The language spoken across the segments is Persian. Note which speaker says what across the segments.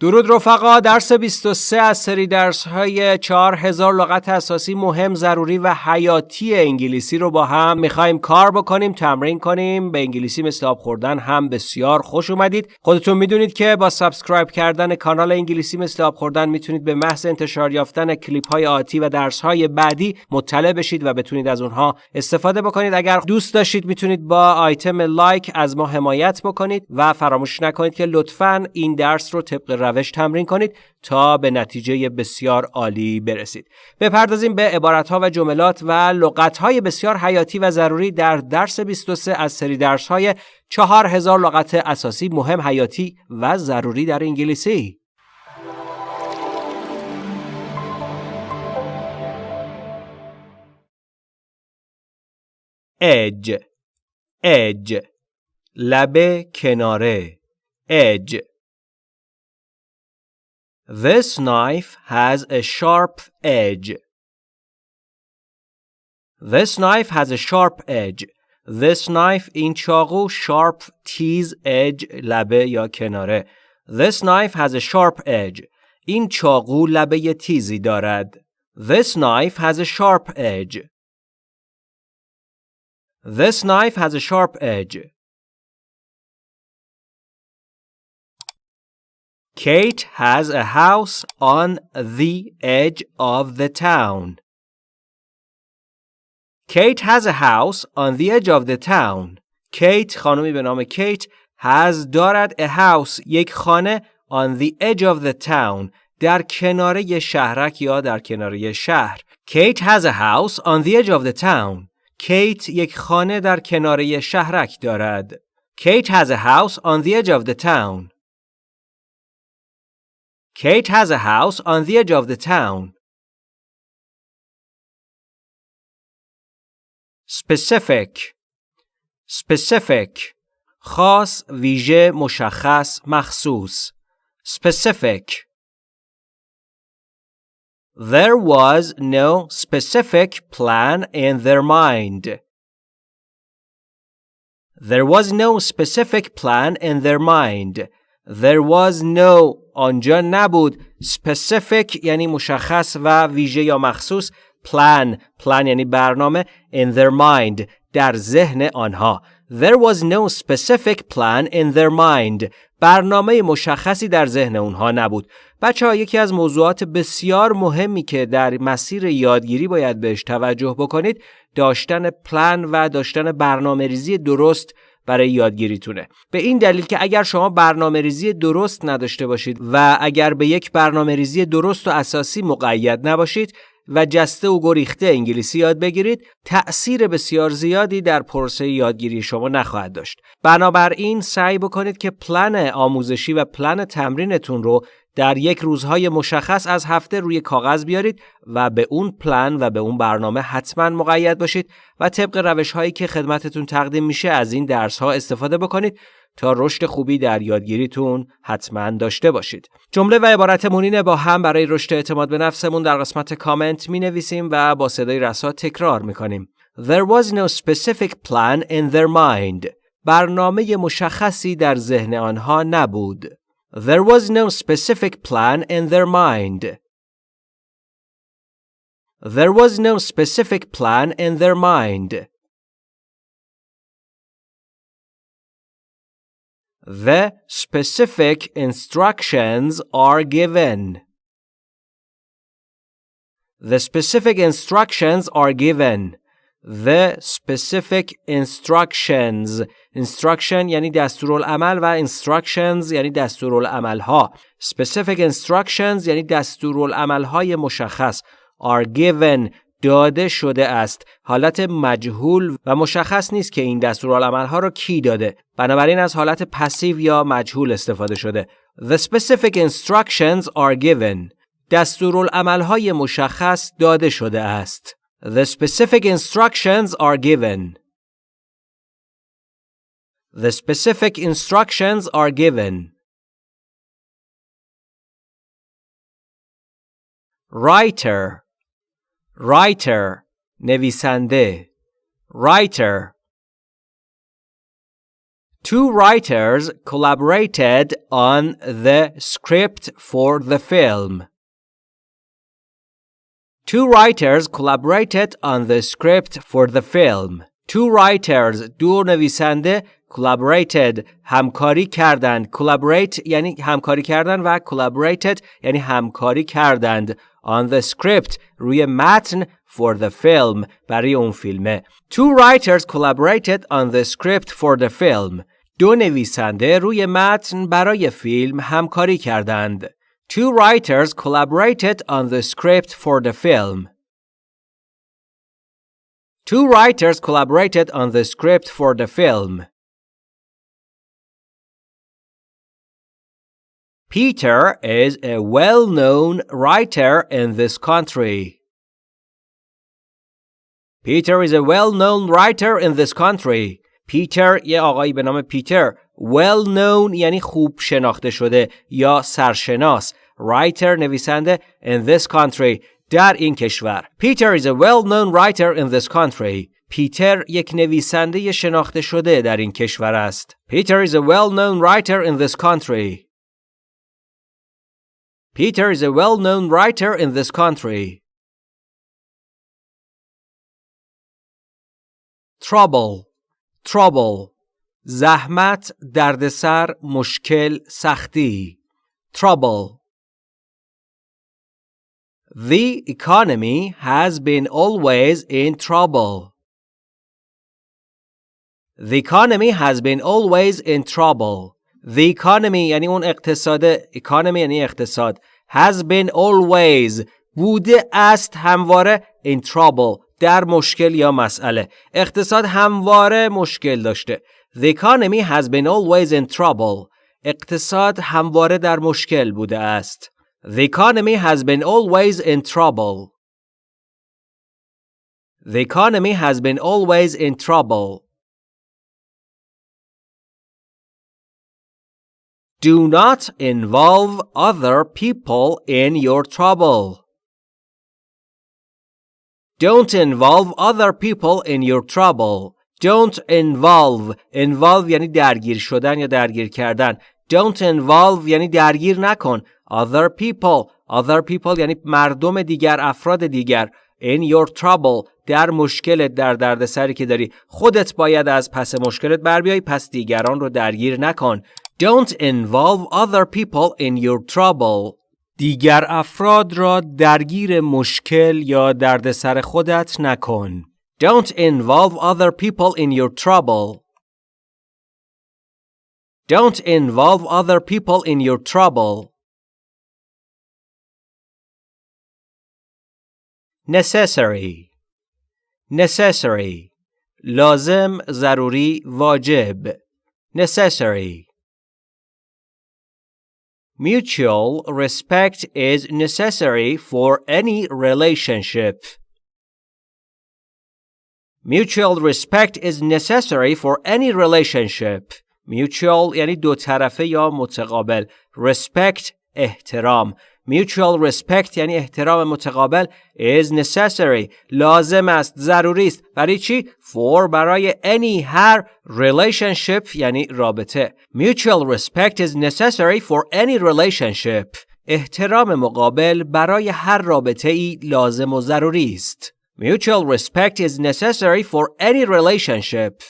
Speaker 1: درود رفقا درس 23 از سری درس های 4000 لغت اساسی مهم ضروری و حیاتی انگلیسی رو با هم می‌خوایم کار بکنیم تمرین کنیم. به انگلیسی مثل آب خوردن هم بسیار خوش اومدید. خودتون می‌دونید که با subscribe کردن کانال انگلیسی مثل آب خوردن می‌تونید به محض انتشار یافتن کلیپ های آتی و درس های بعدی مطلع بشید و بتونید از اونها استفاده بکنید. اگر دوست داشتید می‌تونید با آیتم لایک از ما حمایت بکنید و فراموش نکنید که لطفا این درس رو طبق روش تمرین کنید تا به نتیجه بسیار عالی برسید. بپردازیم به عبارتها و جملات و لغتهای بسیار حیاتی و ضروری در درس 23 از سری درسهای 4000 لغت اساسی مهم حیاتی و ضروری در انگلیسی. اج اج لبه کناره اج This knife has a sharp edge. This knife has a sharp edge. This knife این چاقو sharp تیز edge لبه یا کناره. This knife has a sharp edge. این چاقو لبه تیزی دارد. This knife has a sharp edge. This knife has a sharp edge. Kate has a house on the edge of the town. Kate has a house on the edge of the town. Kate خانمی به نام کیت has دارد a house یک خانه on the edge of the town در کناره شهرک یا در کناره شهر. Kate has a house on the edge of the town. Kate یک خانه در کناره شهرک دارد. Kate has a house on the edge of the town. Kate has a house on the edge of the town. Specific Specific خاص ویژه مشخص مخصوص Specific There was no specific plan in their mind. There was no specific plan in their mind. There was no آنجا نبود. Specific یعنی مشخص و ویژه یا مخصوص. Plan. Plan یعنی برنامه. In their mind. در ذهن آنها. There was no specific plan in their mind. برنامه مشخصی در ذهن اونها نبود. بچه ها یکی از موضوعات بسیار مهمی که در مسیر یادگیری باید بهش توجه بکنید داشتن پلان و داشتن برنامه ریزی درست برای یادگیریتونه. به این دلیل که اگر شما برنامه ریزی درست نداشته باشید و اگر به یک برنامه ریزی درست و اساسی مقید نباشید و جسته و گریخته انگلیسی یاد بگیرید تأثیر بسیار زیادی در پروسه یادگیری شما نخواهد داشت. بنابراین سعی بکنید که پلن آموزشی و پلن تمرینتون رو در یک روزهای مشخص از هفته روی کاغذ بیارید و به اون پلن و به اون برنامه حتما مقید باشید و طبق روش هایی که خدمتتون تقدیم میشه از این درس ها استفاده بکنید تا رشد خوبی در یادگیریتون حتما داشته باشید. جمله و عبارتمون اینه با هم برای رشد اعتماد به نفسمون در قسمت کامنت می نویسیم و با صدای رسا تکرار می کنیم. There was no specific plan in their mind. برنامه مشخصی در ذهن آنها نبود. There was no specific plan in their mind. There was no specific plan in their mind. The specific instructions are given. The specific instructions are given. The specific instructions instruction یعنی دستورالعمل و instructions یعنی دستورالعمل ها specific instructions یعنی دستورالعمل های مشخص. Are given داده شده است. حالت مجهول و مشخص نیست که این دستورالعمل ها را کی داده. بنابراین از حالت پسیو یا مجهول استفاده شده. The specific instructions are given. دستورالعمل های مشخص داده شده است. The specific instructions are given. The specific instructions are given. Writer Writer نویسنده Writer Two writers collaborated on the script for the film. Two writers collaborated on the script for the film. Two writers دو نویسنده collaborated همکاری کردند collaborate یعنی همکاری کردن و collaborated یعنی همکاری کردند on the script روی متن for the film برای اون فیلمه Two writers collaborated on the script for the film دو نویسنده روی متن برای فیلم همکاری کردند Two writers collaborated on the script for the film. Two writers collaborated on the script for the film. Peter is a well known writer in this country. Peter is a well known writer in this country. Peter یه آقایی به نام پیتر well known یعنی خوب شناخته شده یا سرشناس writer نویسنده in this country در این کشور Peter is a well known writer in this country پیتر یک نویسنده شناخته شده در این کشور است Peter is a well known writer in this country Peter is a well known writer in this country Trouble Trouble زحمت دردسر مشکل سختی trouble The economy has been always in trouble. The economy has been always in trouble. The economy یعنی اون اقتصاد economy یعنی اقتصاد has been always بوده است همواره in trouble در مشکل یا مسئله اقتصاد همواره مشکل داشته The economy has been always in trouble. اقتصاد همواره در مشکل بوده است. The economy has been always in trouble. The economy has been always in trouble. Do not involve other people in your trouble. Don't involve other people in your trouble. Don't involve involve یعنی درگیر شدن یا درگیر کردن Don't involve یعنی درگیر نکن Other people Other people یعنی مردم دیگر افراد دیگر In your trouble در مشکلت در دردسری که داری خودت باید از پس مشکلت بر بیای پس دیگران رو درگیر نکن Don't involve other people in your trouble دیگر افراد را درگیر مشکل یا دردسر خودت نکن Don't involve other people in your trouble. Don't involve other people in your trouble. Necessary. Necessary. لازم ضروری واجب. Necessary. Mutual respect is necessary for any relationship. Mutual respect is necessary for any relationship. Mutual یعنی دو طرفه یا متقابل. Respect احترام. Mutual respect یعنی احترام متقابل is necessary. لازم است. ضروری است. برای چی؟ For برای any هر relationship یعنی رابطه. Mutual respect is necessary for any relationship. احترام مقابل برای هر رابطه ای لازم و ضروری است. Mutual respect is necessary for any relationship.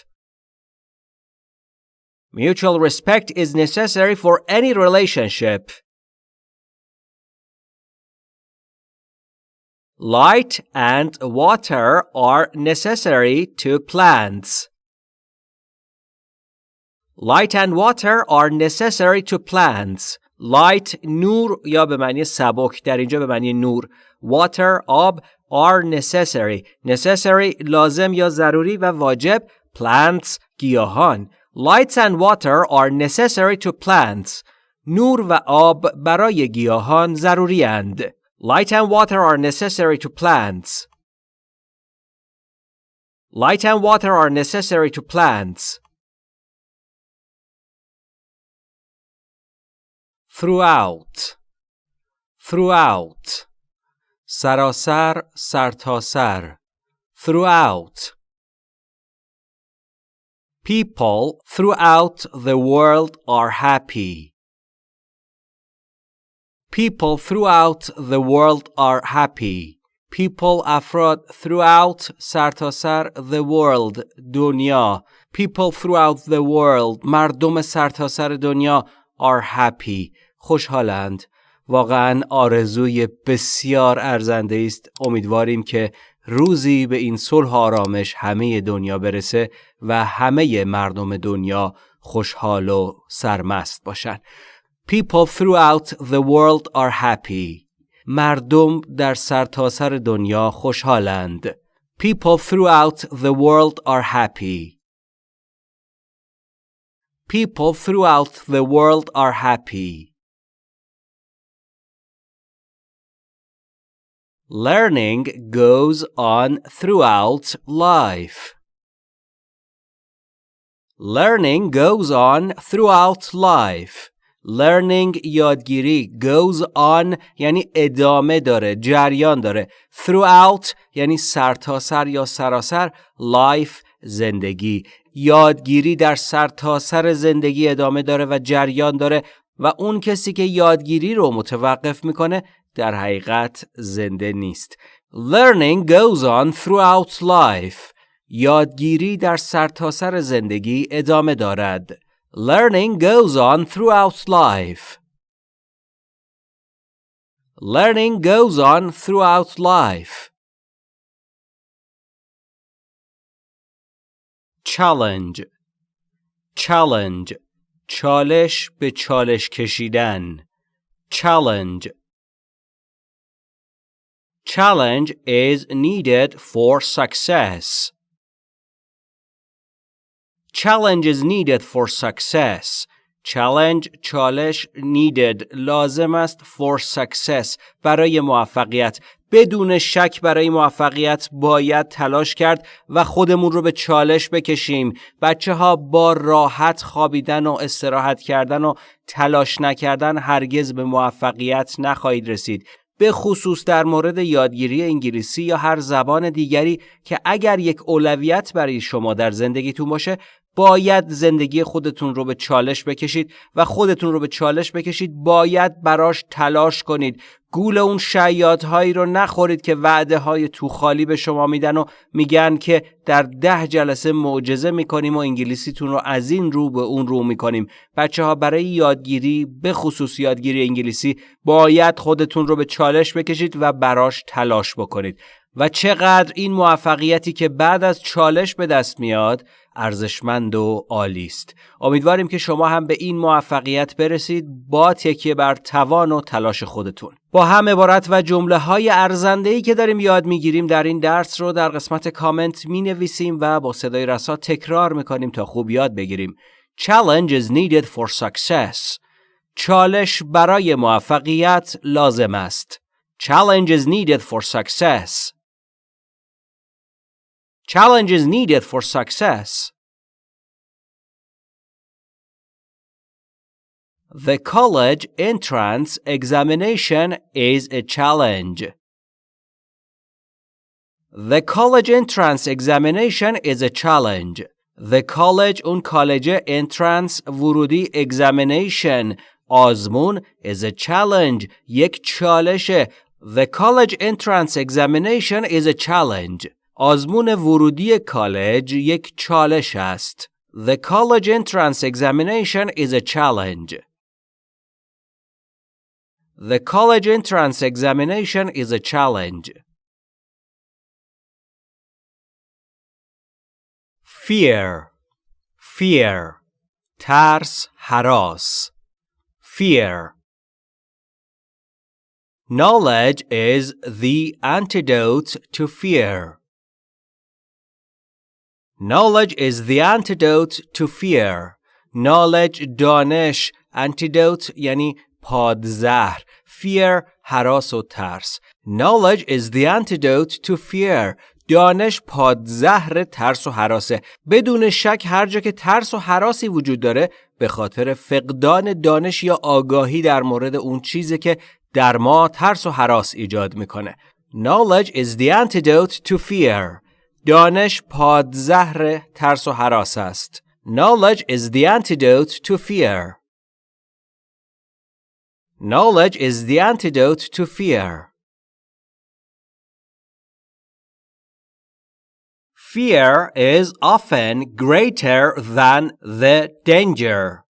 Speaker 1: Mutual respect is necessary for any relationship. Light and water are necessary to plants. Light and water are necessary to plants. Light نور یا به معنی سبک در اینجا به معنی نور water آب are necessary necessary لازم یا ضروری و واجب plants گیاهان lights and water are necessary to plants نور و آب برای گیاهان ضروری اند Light and water are necessary to plants. Light and water are necessary to plants. Throughout. Throughout. Sarasar, sartasar. Throughout. People throughout the world are happy. People throughout the world are happy. People افراد throughout سرتاسر the world دنیا People throughout the world مردم سرتاسر دنیا are happy خوشحالند واقعا آرزوی بسیار ارزنده است امیدواریم که روزی به این صلح آرامش همه دنیا برسه و همه مردم دنیا خوشحال و سرمست باشند. People throughout the world are happy. مردم در سرتاسر سر دنیا خوشحالند. People throughout the world are happy. People throughout the world are happy. Learning goes on throughout life. Learning goes on throughout life. Learning یادگیری goes on یعنی ادامه داره جریان داره throughout یعنی سرتاسر سر یا سراسر life زندگی یادگیری در سرتاسر سر زندگی ادامه داره و جریان داره و اون کسی که یادگیری رو متوقف می‌کنه در حقیقت زنده نیست. Learning goes on throughout life. یادگیری در سرتاسر سر زندگی ادامه دارد. Learning goes on throughout life. Learning goes on throughout life. Challenge Challenge چالش به چالش کشیدن Challenge Challenge is needed for success. Challenge is needed for success. Challenge چالش needed. لازم است for success. برای موفقیت. بدون شک برای موفقیت باید تلاش کرد و خودمون رو به چالش بکشیم. بچه ها با راحت خوابیدن و استراحت کردن و تلاش نکردن هرگز به موفقیت نخواهید رسید. به خصوص در مورد یادگیری انگلیسی یا هر زبان دیگری که اگر یک اولویت برای شما در زندگیتون باشه باید زندگی خودتون رو به چالش بکشید و خودتون رو به چالش بکشید باید براش تلاش کنید. گول اون شیادهایی رو نخورید که وعده های تو خالی به شما میدن و میگن که در ده جلسه معجزه می‌کنیم و انگلیسیتون رو از این رو به اون رو می‌کنیم. بچه ها برای یادگیری به خصوص یادگیری انگلیسی باید خودتون رو به چالش بکشید و براش تلاش بکنید. و چقدر این موفقیتی که بعد از چالش به دست میاد ارزشمند و عالی است. امیدواریم که شما هم به این موفقیت برسید. با تکیه بر توان و تلاش خودتون. با هم عبارت و جمله های ارزنده ای که داریم یاد می‌گیریم در این درس رو در قسمت کامنت می نویسیم و با صدای رسا تکرار می‌کنیم تا خوب یاد بگیریم. Challenge is needed for success. چالش برای موفقیت لازم است. Challenge is needed for success. Challenges needed for success. The college entrance examination is a challenge. The college entrance examination is a challenge. The college اون کالج entrance ورودی examination آزمون is a challenge یک چالشه The college entrance examination is a challenge. آزمون ورودی کالج یک چالش است. The college entrance examination is a challenge. The college entrance examination is a challenge. Fear Fear ترس حراس Fear Knowledge is the antidote to fear. Knowledge is the antidote to fear. Knowledge دانش antidote یعنی پادزهر. Fear حراس و ترس. Knowledge is the antidote to fear. دانش پادزهر ترس و حراسه. بدون شک هر جا که ترس و حراسی وجود داره به خاطر فقدان دانش یا آگاهی در مورد اون چیزی که در ما ترس و حراس ایجاد می‌کنه. Knowledge is the antidote to fear. دانش پادزهر ترس و حراس است. Knowledge is the antidote to fear. Knowledge is the antidote to fear. Fear is often greater than the danger.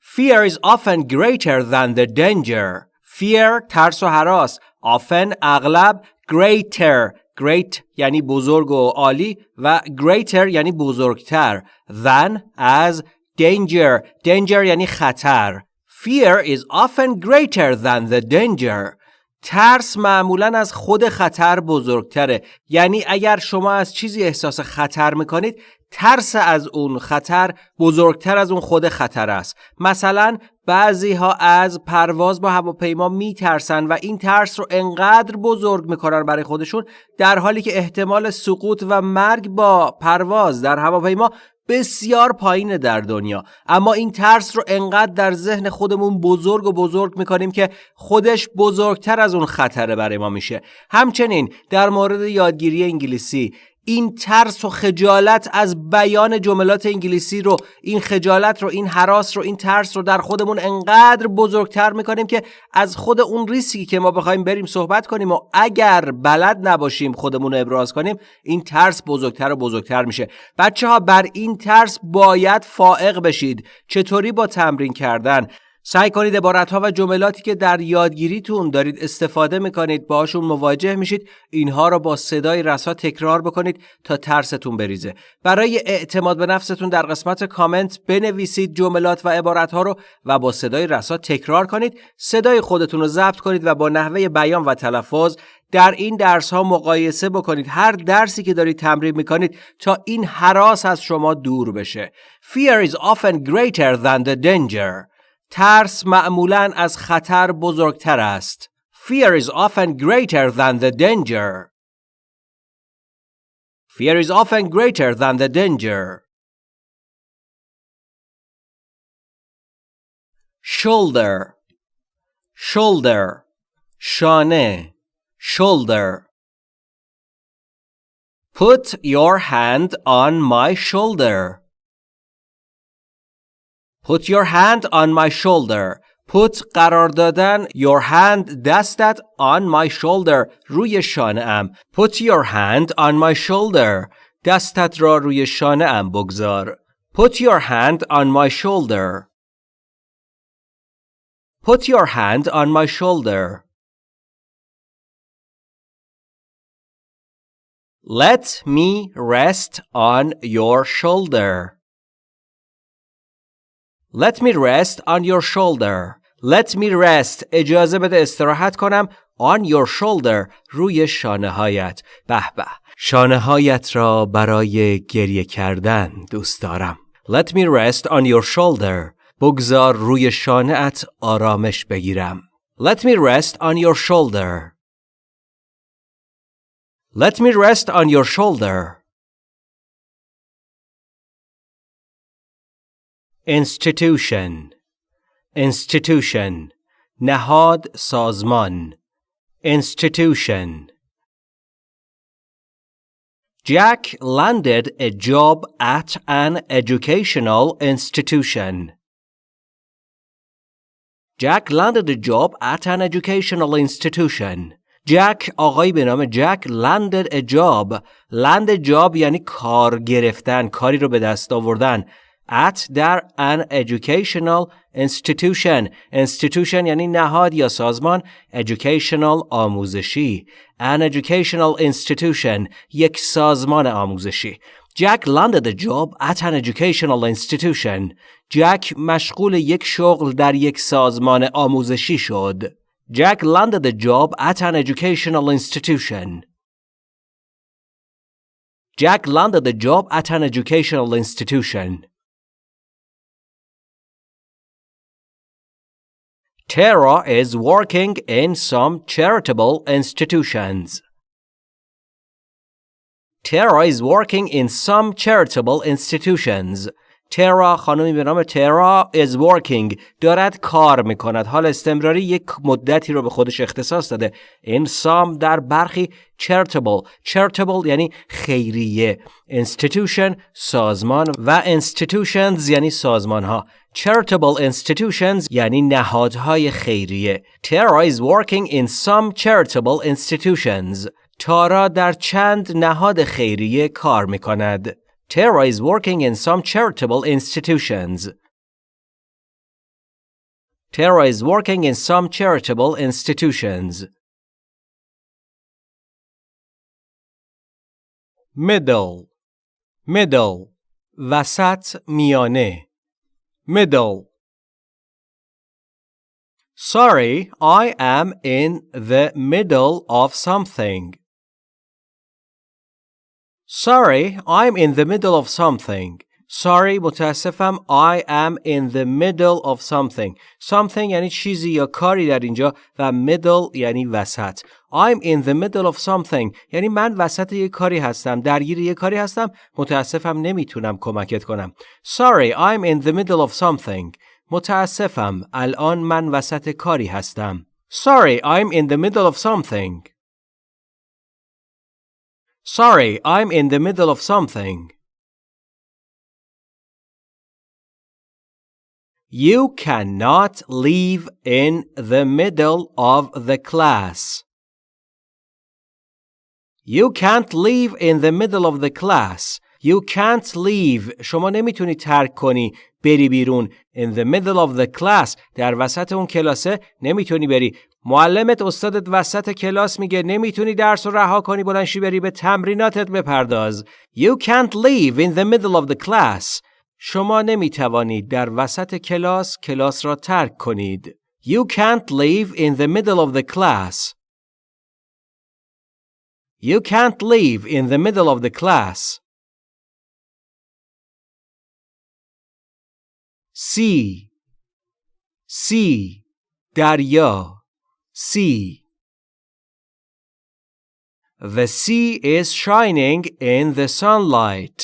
Speaker 1: Fear is often greater than the danger. Fear ترس و حراس often اغلب greater great یعنی بزرگ و عالی و greater یعنی بزرگتر. Than as danger. Danger یعنی خطر. Fear is often greater than the danger. ترس معمولا از خود خطر بزرگتره. یعنی اگر شما از چیزی احساس خطر می‌کنید ترس از اون خطر بزرگتر از اون خود خطر است. مثلا بعضی ها از پرواز با هواپیما میترسن و این ترس رو انقدر بزرگ می‌کنن برای خودشون در حالی که احتمال سقوط و مرگ با پرواز در هواپیما بسیار پایینه در دنیا. اما این ترس رو انقدر در ذهن خودمون بزرگ و بزرگ می‌کنیم که خودش بزرگتر از اون خطره برای ما میشه. همچنین در مورد یادگیری انگلیسی این ترس و خجالت از بیان جملات انگلیسی رو این خجالت رو این حراس رو این ترس رو در خودمون انقدر بزرگتر می‌کنیم که از خود اون ریسکی که ما بخوایم بریم صحبت کنیم و اگر بلد نباشیم خودمون رو ابراز کنیم این ترس بزرگتر و بزرگتر میشه. بچه ها بر این ترس باید فائق بشید. چطوری با تمرین کردن؟ سعی کنید عبارت ها و جملاتی که در یادگیریتون دارید استفاده می‌کنید باشون مواجه میشید اینها را با صدای رسا تکرار بکنید تا ترستون بریزه. برای اعتماد به نفستون در قسمت کامنت بنویسید جملات و عبارت ها رو و با صدای رسا تکرار کنید. صدای خودتون رو ضبط کنید و با نحوه بیان و تلفظ در این درس ها مقایسه بکنید. هر درسی که دارید تمرین می‌کنید تا این حراس از شما دور بشه. Fear is often greater than the danger. ترس معمولا از خطر بزرگتر است. Fear is often greater than the danger. Fear is often greater than the danger. Shoulder Shoulder شانه Shoulder Put your hand on my shoulder. Put your hand on my shoulder. Put قرار دادن your hand دستت on my shoulder روی شانه ام. Put your hand on my shoulder. دستت را روی شانه ام بگذار. Put your hand on my shoulder. Put your hand on my shoulder. Let me rest on your shoulder. Let me rest on your shoulder. Let me rest. اجازه بده استراحت کنم on your shoulder. روی شانه هایت. به به. شانه هایت را برای گریه کردن دوست دارم. Let me rest on your shoulder. بگذار روی شانه ات آرامش بگیرم. Let me rest on your shoulder. Let me rest on your shoulder. institution institution نهاد سازمان institution Jack landed a job at an educational institution. Jack landed a job at an educational institution. جک آقایی به نام جک landed a job land job یعنی کار گرفتن کاری رو به دست آوردن At در an educational institution institution یعنی نهاد یا سازمان educational آموزشی an educational institution یک سازمان آموزشی جک landed a job at an educational institution جک مشغول یک شغل در یک سازمان آموزشی شد جک landed a job at an educational institution Jack landed a job at an educational institution. Tara is working in some charitable institutions. Tara is working in some charitable institutions. ترا خانمی به نام ترا is working. دارد کار می‌کند. حال استمراری یک مدتی رو به خودش اختصاص داده. in some در برخی charitable. Charitable یعنی خیریه. Institution سازمان و institutions یعنی سازمان ها charitable institutions یعنی نهادهای خیریه. ترا is working in some charitable institutions. تارا در چند نهاد خیریه کار می‌کند. Tara is working in some charitable institutions. Tara is working in some charitable institutions. Middle Middle وسط میانه Middle Sorry, I am in the middle of something. Sorry, I'm in the middle of something. Sorry, متاسفم I am in the middle of something. Something یعنی چیزی یا کاری در اینجا و middle یعنی وسط. I'm in the middle of something یعنی من وسط یک کاری هستم. درگیر یک کاری هستم. متاسفم نمیتونم کمکت کنم. Sorry, I'm in the middle of something. متاسفم الان من وسط کاری هستم. Sorry, I'm in the middle of something. Sorry, I'm in the middle of something. You cannot leave in the middle of the class. You can't leave in the middle of the class. You can't leave. شما نمیتونی ترک کنی بری بیرون. In the middle of the class. در وسط اون کلاسه نمیتونی بری. معلمت استادت وسط کلاس میگه نمی‌تونی درس رو رها کنی بلنشی بری به تمریناتت بپرداز. You can't leave in the middle of the class. شما نمی‌توانید در وسط کلاس کلاس را ترک کنید. You can't leave in the middle of the class. You can't leave in the middle of the class. sea sea دریا sea The sea is shining in the sunlight.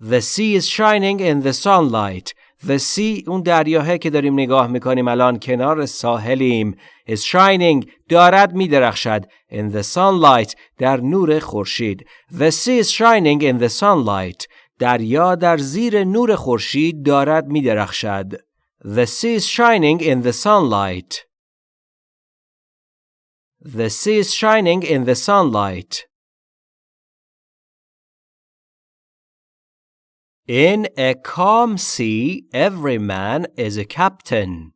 Speaker 1: The sea is shining in the sunlight. The sea اون دریاه که داریم نگاه می‌کنیم الان کنار ساحلیم is shining دارد میدرخشد in the sunlight در نور خورشید. The sea is shining in the sunlight. دریا در زیر نور خورشید دارد میدرخشد. The sea is shining in the sunlight. The sea is shining in the sunlight. In a calm sea, every man is a captain.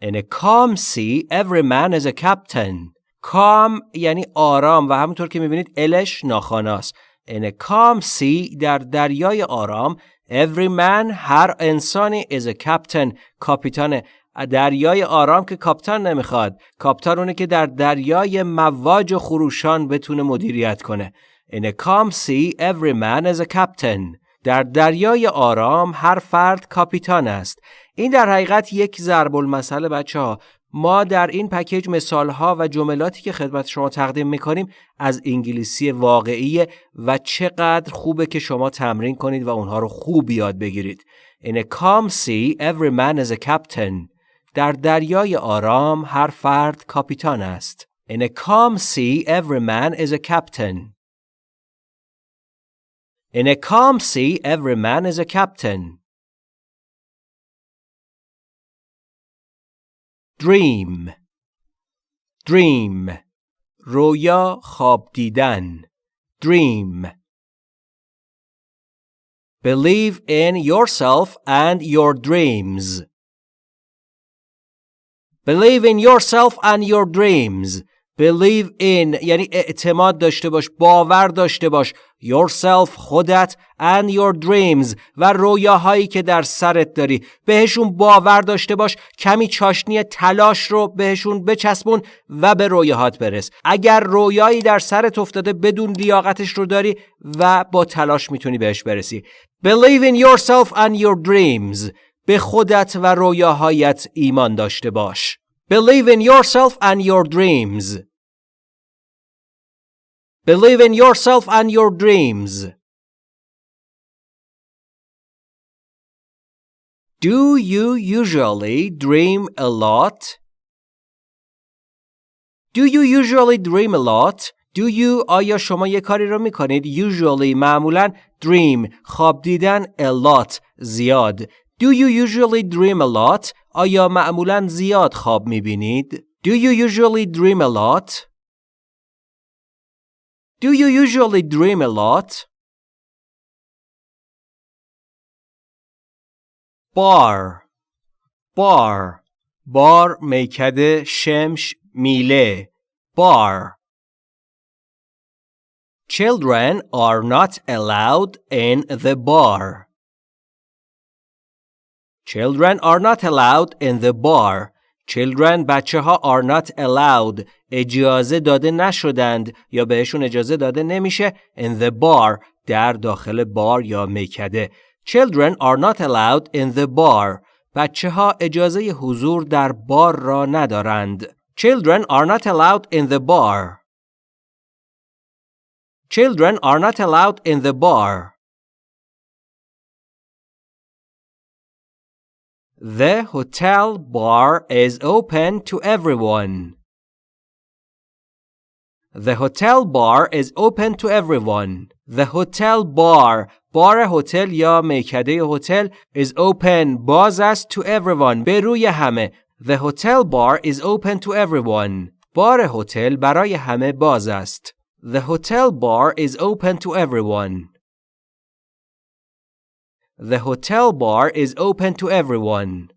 Speaker 1: In a calm sea, every man is a captain. calm یعنی آرام و همونطور که میبینید الش ناخاناست. In a calm sea در دریای آرام Every man هر انسانی is a captain کاپیتان. دریای آرام که کاپتان نمی‌خواد. کاپتان اونه که در دریای مواج و خروشان بتونه مدیریت کنه. In a calm sea every man is a captain. در دریای آرام هر فرد کاپیتان است. این در حقیقت یک ضرب المثل بچه ها ما در این پکیج مثالها و جملاتی که خدمت شما تقدیم می‌کنیم از انگلیسی واقعی و چقدر خوبه که شما تمرین کنید و اونها رو خوب یاد بگیرید. In a calm sea, every man is a captain. در دریای آرام هر فرد کاپیتان است. In a calm sea, every man is a captain. In a calm sea, every man is a captain. dream dream رویا خواب دیدن dream believe in yourself and your dreams believe in yourself and your dreams believe in یعنی اعتماد داشته باش باور داشته باش yourself خودت and your dreams و رویاهایی که در سرت داری. بهشون باور داشته باش کمی چاشنی تلاش رو بهشون بچسبون و به رویاهات برس. اگر رویایی در سرت افتاده بدون لیاقتش رو داری و با تلاش می‌تونی بهش برسی. Believe in yourself and your dreams. به خودت و رویاهایت ایمان داشته باش. Believe in yourself and your dreams. Believe in yourself and your dreams. Do you usually dream a lot? Do you usually dream a lot? Do you آیا شما یه کاری رو میکنید usually معمولا dream خواب دیدن a lot زیاد Do you usually dream a lot آیا معمولا زیاد خواب میبینید Do you usually dream a lot Do you usually dream a lot Bar Bar بار میکده شمش میله bar Children are not allowed in the bar. Children are not allowed in the bar. Children بچه ها are not allowed اجازه داده نشدند یا بهشون اجازه داده نمیشه in the bar در داخل بار یا میکده. Children are not allowed in the bar. بچه ها اجازه حضور در بار را ندارند. Children are not allowed in the bar. Children are not allowed in the bar. The hotel bar is open to everyone. The hotel bar is open to everyone. The hotel bar بار هتل یا میکده هتل is open باز است to everyone به روی همه The hotel bar is open to everyone. بار هتل برای همه باز است. The hotel bar is open to everyone. The hotel bar is open to everyone.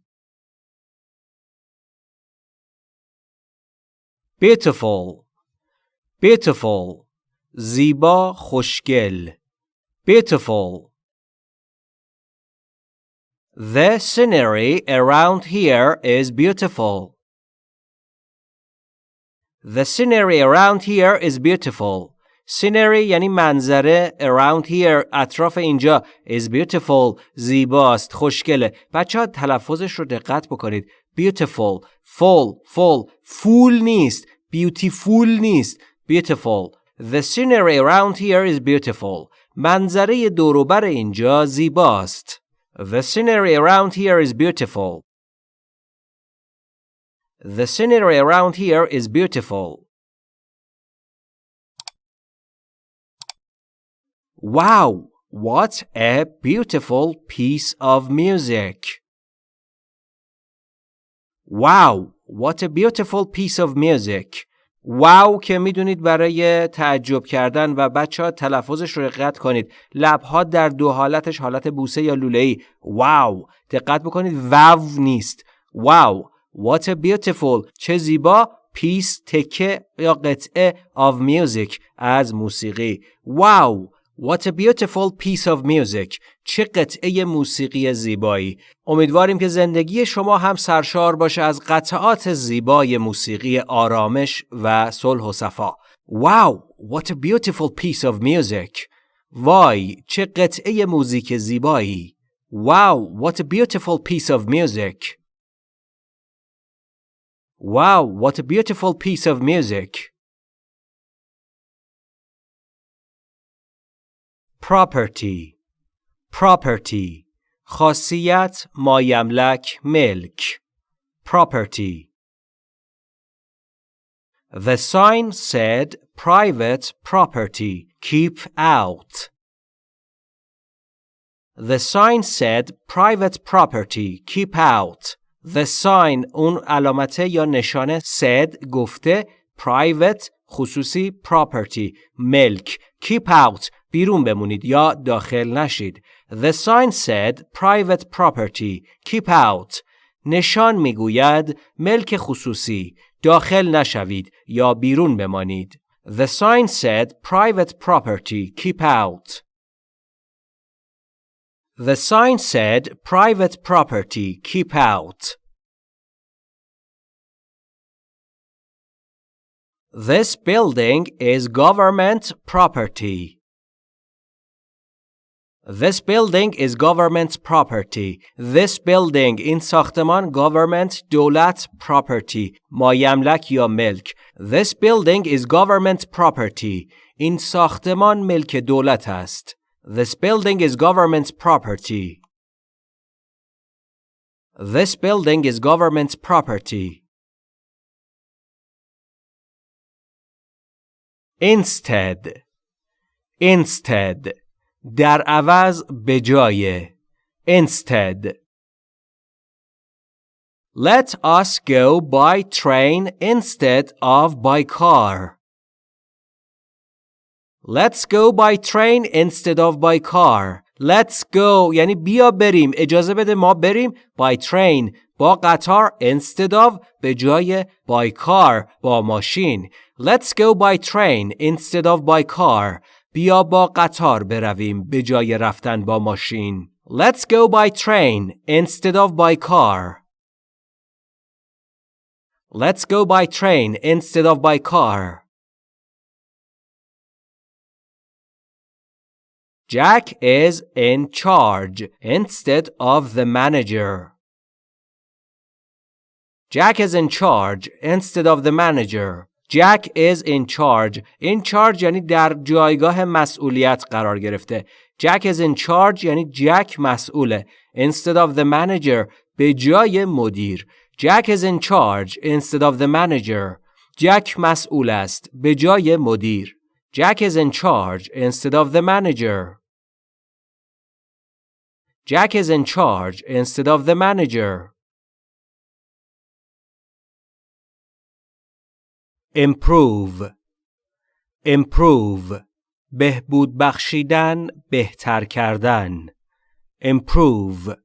Speaker 1: Beautiful. Beautiful. زیبا خوشگل. Beautiful. The scenery around here is beautiful. The scenery around here is beautiful. Scenery یعنی منظره around here اطراف اینجا is beautiful زیباست خوشگله بچه ها تلفظش رو دقت بکنید beautiful full full full نیست beautiful نیست beautiful The scenery around here is beautiful منظره دوروبر اینجا زیباست The scenery around here is beautiful. The scenery around here is beautiful. Wow, what a beautiful piece of music. Wow, what a beautiful piece of music. واو که می‌دونید برای تعجب کردن و بچه ها تلفظش رو دقت کنید. لبها در دو حالتش حالت بوسه یا لوله ای واو! دقت بکنید واو نیست. واو! What a beautiful! چه زیبا! پیس تکه یا قطعه of music از موسیقی. واو! What a beautiful piece of music. چه قطعه موسیقی زیبایی. امیدواریم که زندگی شما هم سرشار باشه از قطعات زیبای موسیقی آرامش و صلح و صفا. Wow, what a beautiful piece of music. وای، چه قطعه موزیک زیبایی. Wow, what a beautiful piece of music. Wow, what a beautiful piece of music. property property خاصیت مایملک ملک property The sign said private property keep out The sign said private property keep out The sign اون علامته یا نشانه said گفته private خصوصی property ملک keep out بیرون بمونید یا داخل نشید. The sign said private property. Keep out. نشان میگوید ملک خصوصی. داخل نشوید یا بیرون بمانید. The sign said private property. Keep out. The sign said private property. Keep out. This building is government property. This building is government property. This building این ساختمان government دولت property مایملک یا ملک. This building is government property. این ساختمان ملک دولت است. This building is government property. This building is government property. Instead Instead در عوض به جای Instead Let us go by train instead of by car. Let's go by train instead of by car. Let's go یعنی بیا بریم اجازه بده ما بریم by train با قطار instead of به جای by car با ماشین Let's go by train instead of by car بیا با قطار برویم به جای رفتن با ماشین Let's go by train instead of by car Let's go by train instead of by car Jack is in charge instead of the manager. Jack is in charge instead of the manager. Jack is in charge. In charge یعنی در جایگاه مسئولیت قرار گرفته. Jack is in charge یعنی جک مسئوله. Instead of the manager به جای مدیر. Jack is in charge instead of the manager. جک مسئول است به جای مدیر. Jack is in charge instead of the manager. Jack is in charge instead of the manager. Improve Improve بهبود بخشیدن بهتر کردن Improve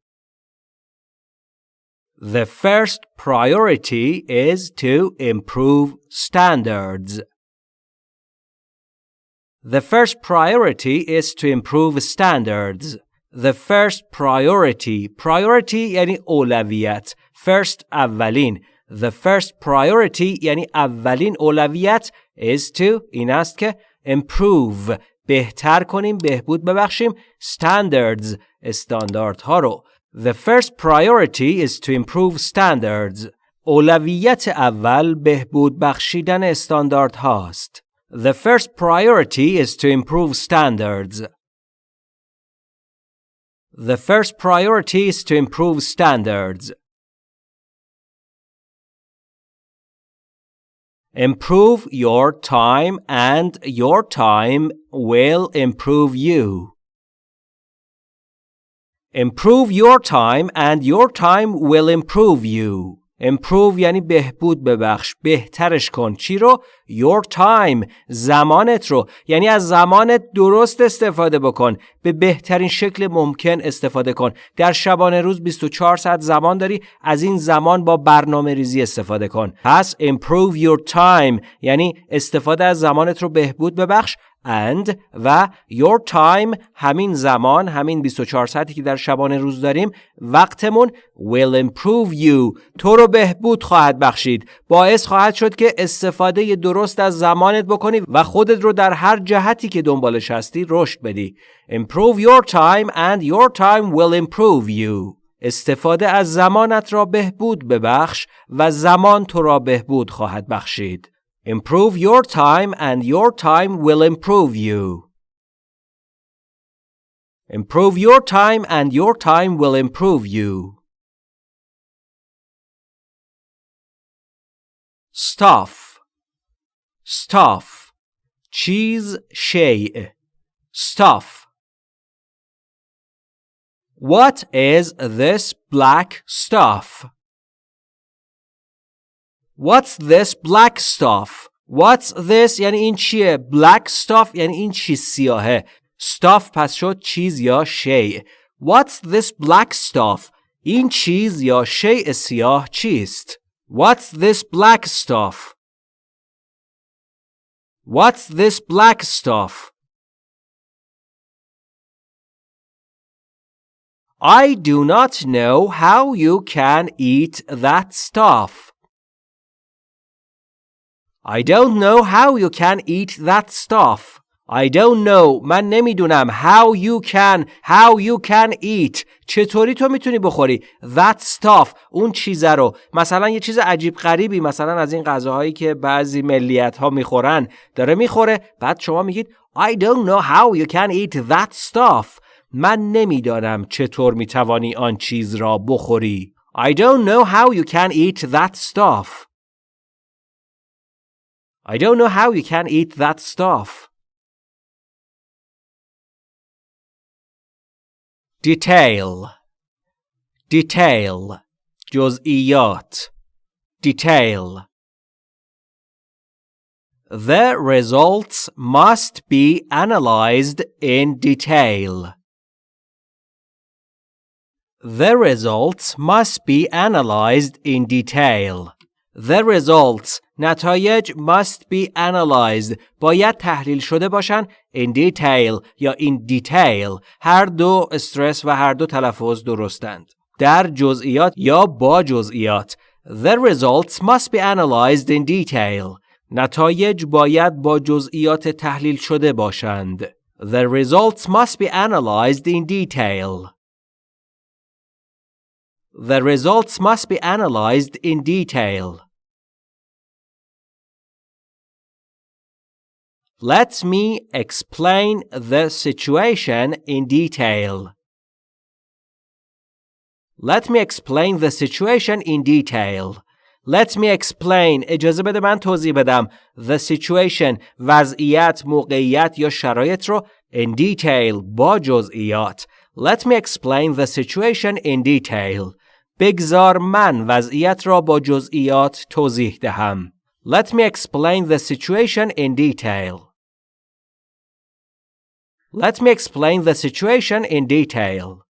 Speaker 1: The first priority is to improve standards. The first priority is to improve standards. The first priority priority یعنی اولویت first اولین The first priority یعنی اولین اولویت is to این است که improve بهتر کنیم بهبود ببخشیم standards استانداردها رو The first priority is to improve standards اولویت اول بهبود بخشیدن استاندارد هاست. The first priority is to improve standards. The first priority is to improve standards. Improve your time and your time will improve you. Improve your time and your time will improve you. Improve یعنی بهبود ببخش بهترش کن. چی رو؟ Your time زمانت رو. یعنی از زمانت درست استفاده بکن. به بهترین شکل ممکن استفاده کن. در شبانه روز 24 ساعت زمان داری از این زمان با برنامه ریزی استفاده کن. پس improve your time یعنی استفاده از زمانت رو بهبود ببخش. And و your time همین زمان همین 24 ساعتی که در شبانه روز داریم وقتمون will improve you. تو رو بهبود خواهد بخشید. باعث خواهد شد که استفاده درست از زمانت بکنی و خودت رو در هر جهتی که دنبالش هستی رشد بدی. improve your time and your time will improve you. استفاده از زمانت را بهبود ببخش و زمان تو را بهبود خواهد بخشید. Improve your time and your time will improve you. Improve your time and your time will improve you. Stuff Stuff Cheese shay Stuff What is this black stuff? What's this black stuff? What's this یعنی این چیه؟ Black stuff یعنی این چیز سیاهه. Stuff پس شد چیز یا شی. What's this black stuff? این چیز یا شیء سیاه چیست؟ What's this black stuff? What's this black stuff? I do not know how you can eat that stuff. I don't know how you can eat that stuff. I don't know. من نمی‌دونم how you can how you can eat. چطوری تو می‌تونی بخوری that stuff اون چیزه رو. مثلا یه چیز عجیب غریبی مثلا از این غذاهایی که بعضی ملیت ها می‌خورن داره می‌خوره. بعد شما میگید I don't know how you can eat that stuff. من نمی‌دانم چطور می‌توانی آن چیز را بخوری. I don't know how you can eat that stuff. I don't know how you can eat that stuff detail detail جزئیات detail The results must be analyzed in detail. The results must be analyzed in detail. The results نتایج must be analyzed باید تحلیل شده باشن in detail یا in detail هر دو استرس و هر دو تلفظ درستند در جزئیات یا با جزئیات The results must be analyzed in detail نتایج باید با جزئیات تحلیل شده باشند The results must be analyzed in detail The results must be analyzed in detail Let me explain the situation in detail. Let me explain the situation in detail. Let me explain اجازه بده من توضیح بدم the situation وضعیت موقعیت یا شرایط رو in detail با جزئیات Let me explain the situation in detail بگذار من وضعیت را با جزئیات توضیح دهم Let me explain the situation in detail Let me explain the situation in detail.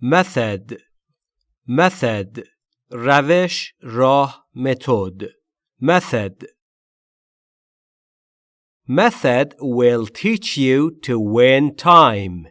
Speaker 1: Method Method روش راه متد Method Method will teach you to win time.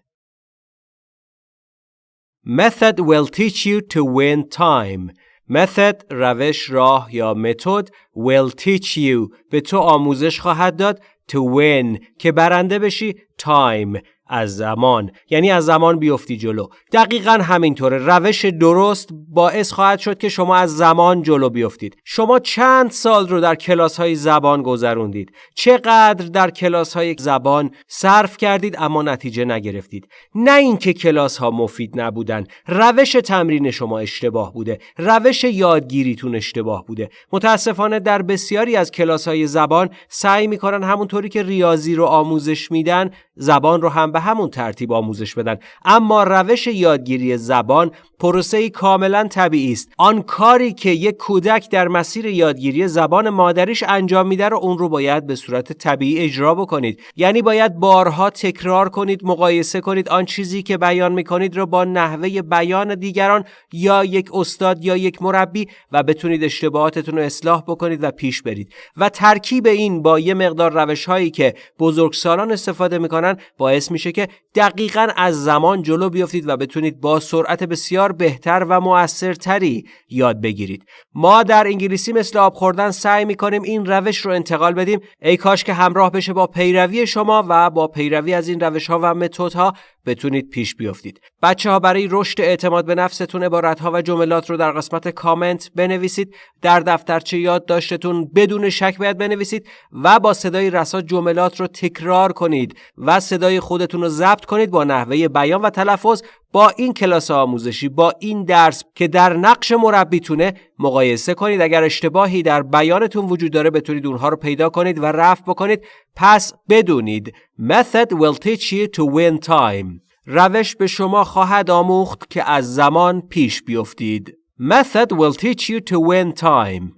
Speaker 1: Method will teach you to win time. method روش راه یا متد will teach you به تو آموزش خواهد داد to win که برنده بشی time از زمان. یعنی از زمان بیفتی جلو. دقیقا همینطوره. روش درست باعث خواهد شد که شما از زمان جلو بیفتید. شما چند سال رو در کلاس های زبان گذروندید. چقدر در کلاس های زبان صرف کردید اما نتیجه نگرفتید. نه اینکه کلاس ها مفید نبودن. روش تمرین شما اشتباه بوده. روش یادگیریتون اشتباه بوده. متاسفانه در بسیاری از کلاس های زبان سعی می‌کنن همونطوری که ریاضی رو آموزش میدن زبان رو هم به همون ترتیب آموزش بدن. اما روش یادگیری زبان پروسه کاملا طبیعی است. آن کاری که یک کودک در مسیر یادگیری زبان مادریش انجام میده رو اون رو باید به صورت طبیعی اجرا بکنید. یعنی باید بارها تکرار کنید مقایسه کنید آن چیزی که بیان می‌کنید رو با نحوه بیان دیگران یا یک استاد یا یک مربی و بتونید اشتباهاتتون رو اصلاح بکنید و پیش برید. و ترکیب این با یه مقدار روش هایی که بزرگسالان استفاده می‌کنن باعث میشه که دقیقا از زمان جلو بیافتید و بتونید با سرعت بسیار بهتر و موثرتری یاد بگیرید. ما در انگلیسی مثل آب خوردن سعی می‌کنیم این روش رو انتقال بدیم. ای کاش که همراه بشه با پیروی شما و با پیروی از این روش ها و متد ها بتونید پیش بیافتید بچه ها برای رشد اعتماد به نفستون عبارت ها و جملات رو در قسمت کامنت بنویسید. در دفترچه یادداشتتون بدون شک باید بنویسید و با صدای رسا جملات رو تکرار کنید و صدای خودتون رو ضبط کنید با نحوه بیان و تلفظ با این کلاس آموزشی با این درس که در نقش مربیتونه مقایسه کنید. اگر اشتباهی در بیانتون وجود داره بتونید اونها رو پیدا کنید و رفع بکنید. پس بدونید. Method will teach you to win time. روش به شما خواهد آموخت که از زمان پیش بیفتید. Method will teach you to win time.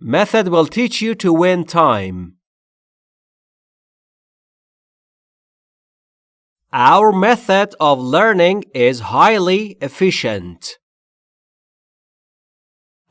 Speaker 1: Method will teach you to win time. Our method of learning is highly efficient.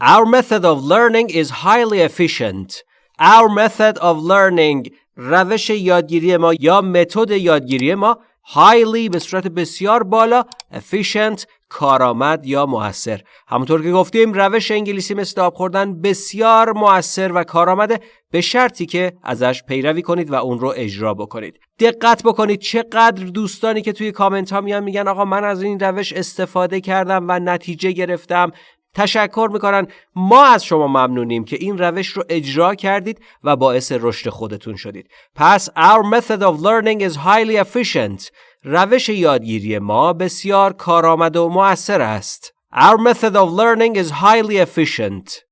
Speaker 1: Our method of learning is highly efficient. Our method of learning روش یادگیری ما یا متد یادگیری ما highly به صورت بسیار بالا efficient کارآمد یا موثر همونطور که گفتیم روش انگلیسی مثل آب خوردن بسیار موثر و کارآمده به شرطی که ازش پیروی کنید و اون رو اجرا بکنید. دقت بکنید چقدر دوستانی که توی کامنت ها میان میگن آقا من از این روش استفاده کردم و نتیجه گرفتم. تشکر می‌کنن ما از شما ممنونیم که این روش رو اجرا کردید و باعث رشد خودتون شدید پس our method of learning is highly efficient روش یادگیری ما بسیار کارآمد و مؤثر است our method of learning is highly efficient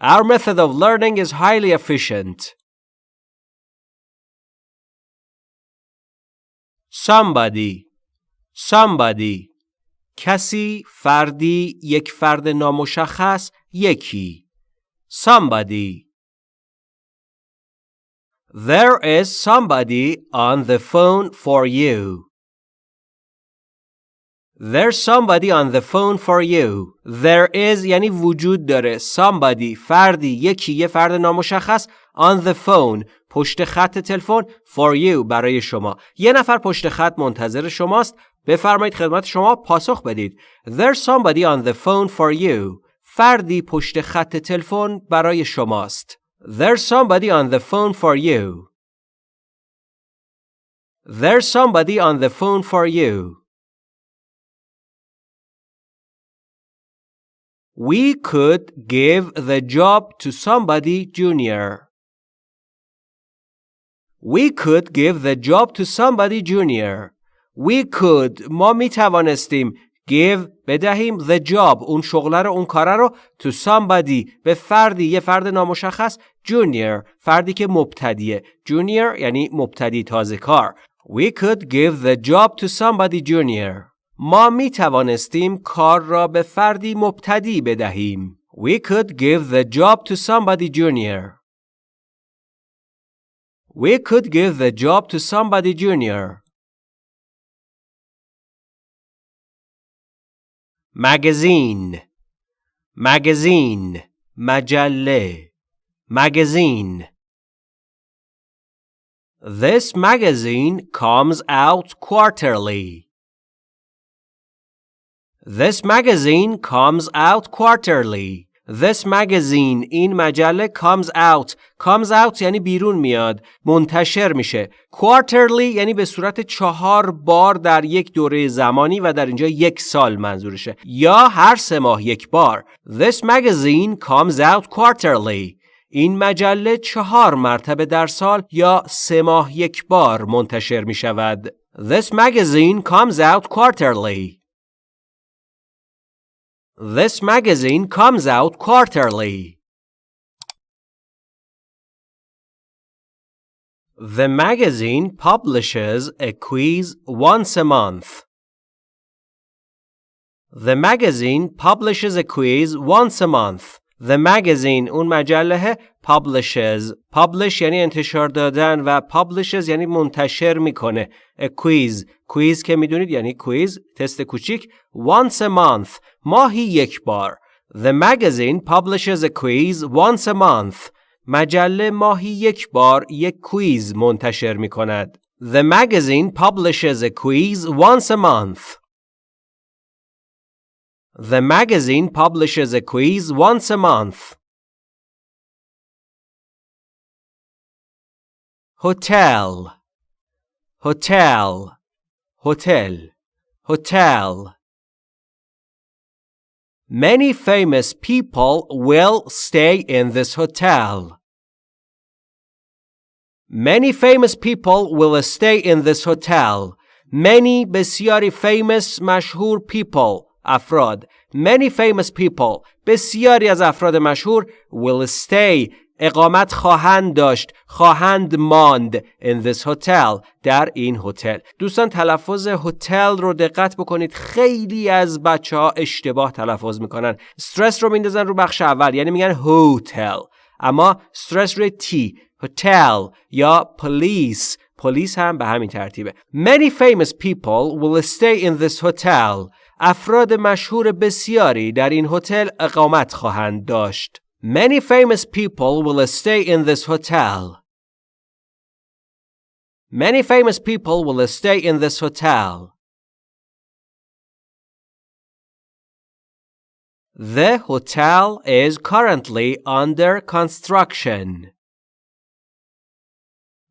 Speaker 1: our method of learning is highly efficient somebody somebody کسی فردی یک فرد نامشخص یکی somebody There is somebody on the phone for you. There's somebody on the phone for you. There is یعنی وجود داره. Somebody فردی یکی یه فرد نامشخص on the phone پشت خط تلفن for you برای شما. یه نفر پشت خط منتظر شماست بفرمایید خدمت شما پاسخ بدید. There's somebody on the phone for you. فردی پشت خط تلفن برای شماست. There's somebody on the phone for you. There's somebody on the phone for you. We could give the job to somebody junior. We could give the job to somebody junior. We could ما می توانستیم give بدهیم the job اون شغله رو اون کاره رو to somebody به فردی یه فرد نامشخص junior فردی که مبتدیه junior یعنی مبتدی تازه کار We could give the job to somebody junior ما می توانستیم کار را به فردی مبتدی بدهیم We could give the job to somebody junior We could give the job to somebody junior magazine magazine مجله magazine This magazine comes out quarterly. This magazine comes out quarterly. This magazine این مجله comes out. Comes out یعنی بیرون میاد. منتشر میشه. Quarterly یعنی به صورت چهار بار در یک دوره زمانی و در اینجا یک سال منظورشه. یا هر سه ماه یک بار. This magazine comes out quarterly. این مجله چهار مرتبه در سال یا سه ماه یک بار منتشر می شود This magazine comes out quarterly. This magazine comes out quarterly. The magazine publishes a quiz once a month. The magazine publishes a quiz once a month. The magazine اون مجله publishes publish یعنی انتشار دادن و publishes یعنی منتشر می‌کنه a quiz quiz که می‌دونید یعنی quiz تست کوچیک once a month ماهی یک بار The magazine publishes a quiz once a month مجله ماهی یک بار یک کویز منتشر می کند. The magazine publishes a quiz once a month. The magazine publishes a quiz once a month. Hotel Hotel Hotel Hotel Many famous people will stay in this hotel. Many famous people will stay in this hotel. Many بسیاری famous مشهور people افراد. Many famous people بسیاری از افراد مشهور will stay. اقامت خواهند داشت خواهند ماند in this hotel در این هتل دوستان تلفظ هتل رو دقت بکنید. خیلی از بچه ها اشتباه تلفظ می‌کنن. استرس رو میندازن رو بخش اول یعنی میگن هتل اما استرس روی تی هتل یا پلیس پلیس هم به همین ترتیبه. Many famous people will stay in this hotel. افراد مشهور بسیاری در این هتل اقامت خواهند داشت. Many famous people will stay in this hotel. Many famous people will stay in this hotel. The hotel is currently under construction.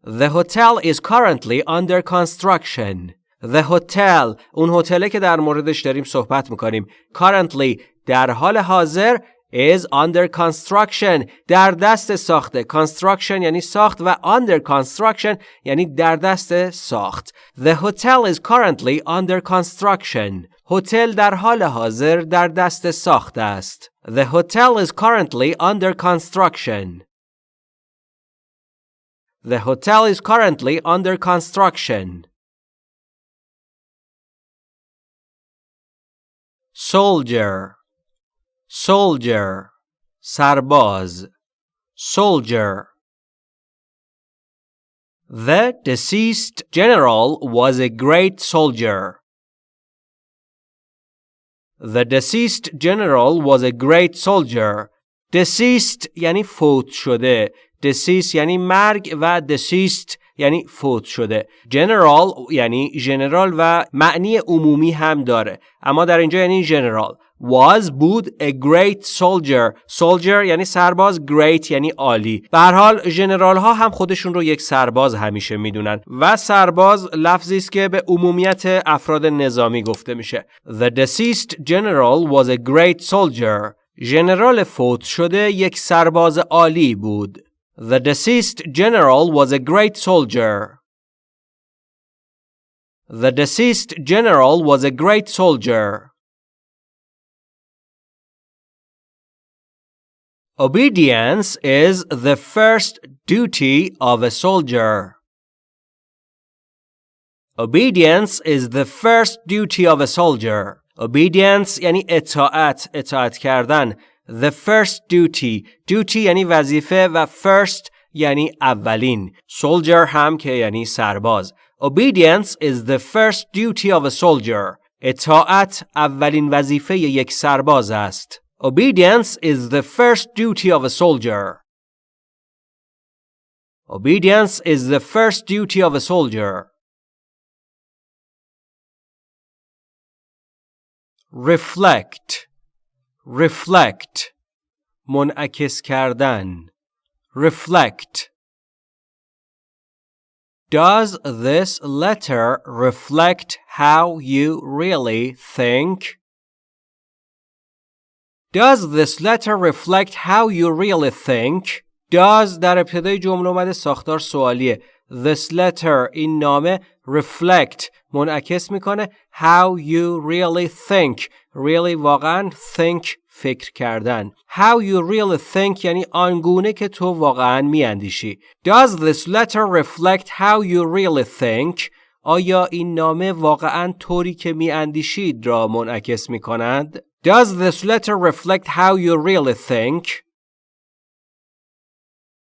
Speaker 1: The hotel is currently under construction. The hotel اون هتله که در موردش داریم صحبت می‌کنیم currently در حال حاضر is under construction در دست ساخته construction یعنی ساخت و under construction یعنی در دست ساخت The hotel is currently under construction هتل در حال حاضر در دست ساخت است The hotel is currently under construction The hotel is currently under construction Soldier soldier سرباز soldier The deceased general was a great soldier. The deceased general was a great soldier. Deceased یعنی فوت شده. Deceased یعنی مرگ و deceased یعنی فوت شده. General یعنی ژنرال و معنی عمومی هم داره. اما در اینجا یعنی ژنرال. was بود a great soldier soldier یعنی سرباز great یعنی عالی به هر حال ژنرال ها هم خودشون رو یک سرباز همیشه می‌دونن و سرباز لفظی است که به عمومیت افراد نظامی گفته میشه The deceased general was a great soldier ژنرال فوت شده یک سرباز عالی بود The deceased general was a great soldier The deceased general was a great soldier Obedience is the first duty of a soldier. Obedience is the first duty of a soldier. Obedience یعنی اطاعت، اطاعت کردن. The first duty. Duty یعنی وظیفه و first یعنی اولین. Soldier هم که یعنی سرباز. Obedience is the first duty of a soldier. اطاعت اولین وظیفه یک سرباز است. Obedience is the first duty of a soldier. Obedience is the first duty of a soldier. Reflect reflect منعکس کردن reflect Does this letter reflect how you really think? Does this letter reflect how you really think? Does در ابتدای جمله اومده ساختار سوالیه. This letter این نامه reflect منعکس میکنه how you really think really واقعا think فکر کردن how you really think یعنی آنگونه که تو واقعا میاندیشی Does this letter reflect how you really think آیا این نامه واقعا طوری که میاندیشید را منعکس میکنند Does this letter reflect how you really think?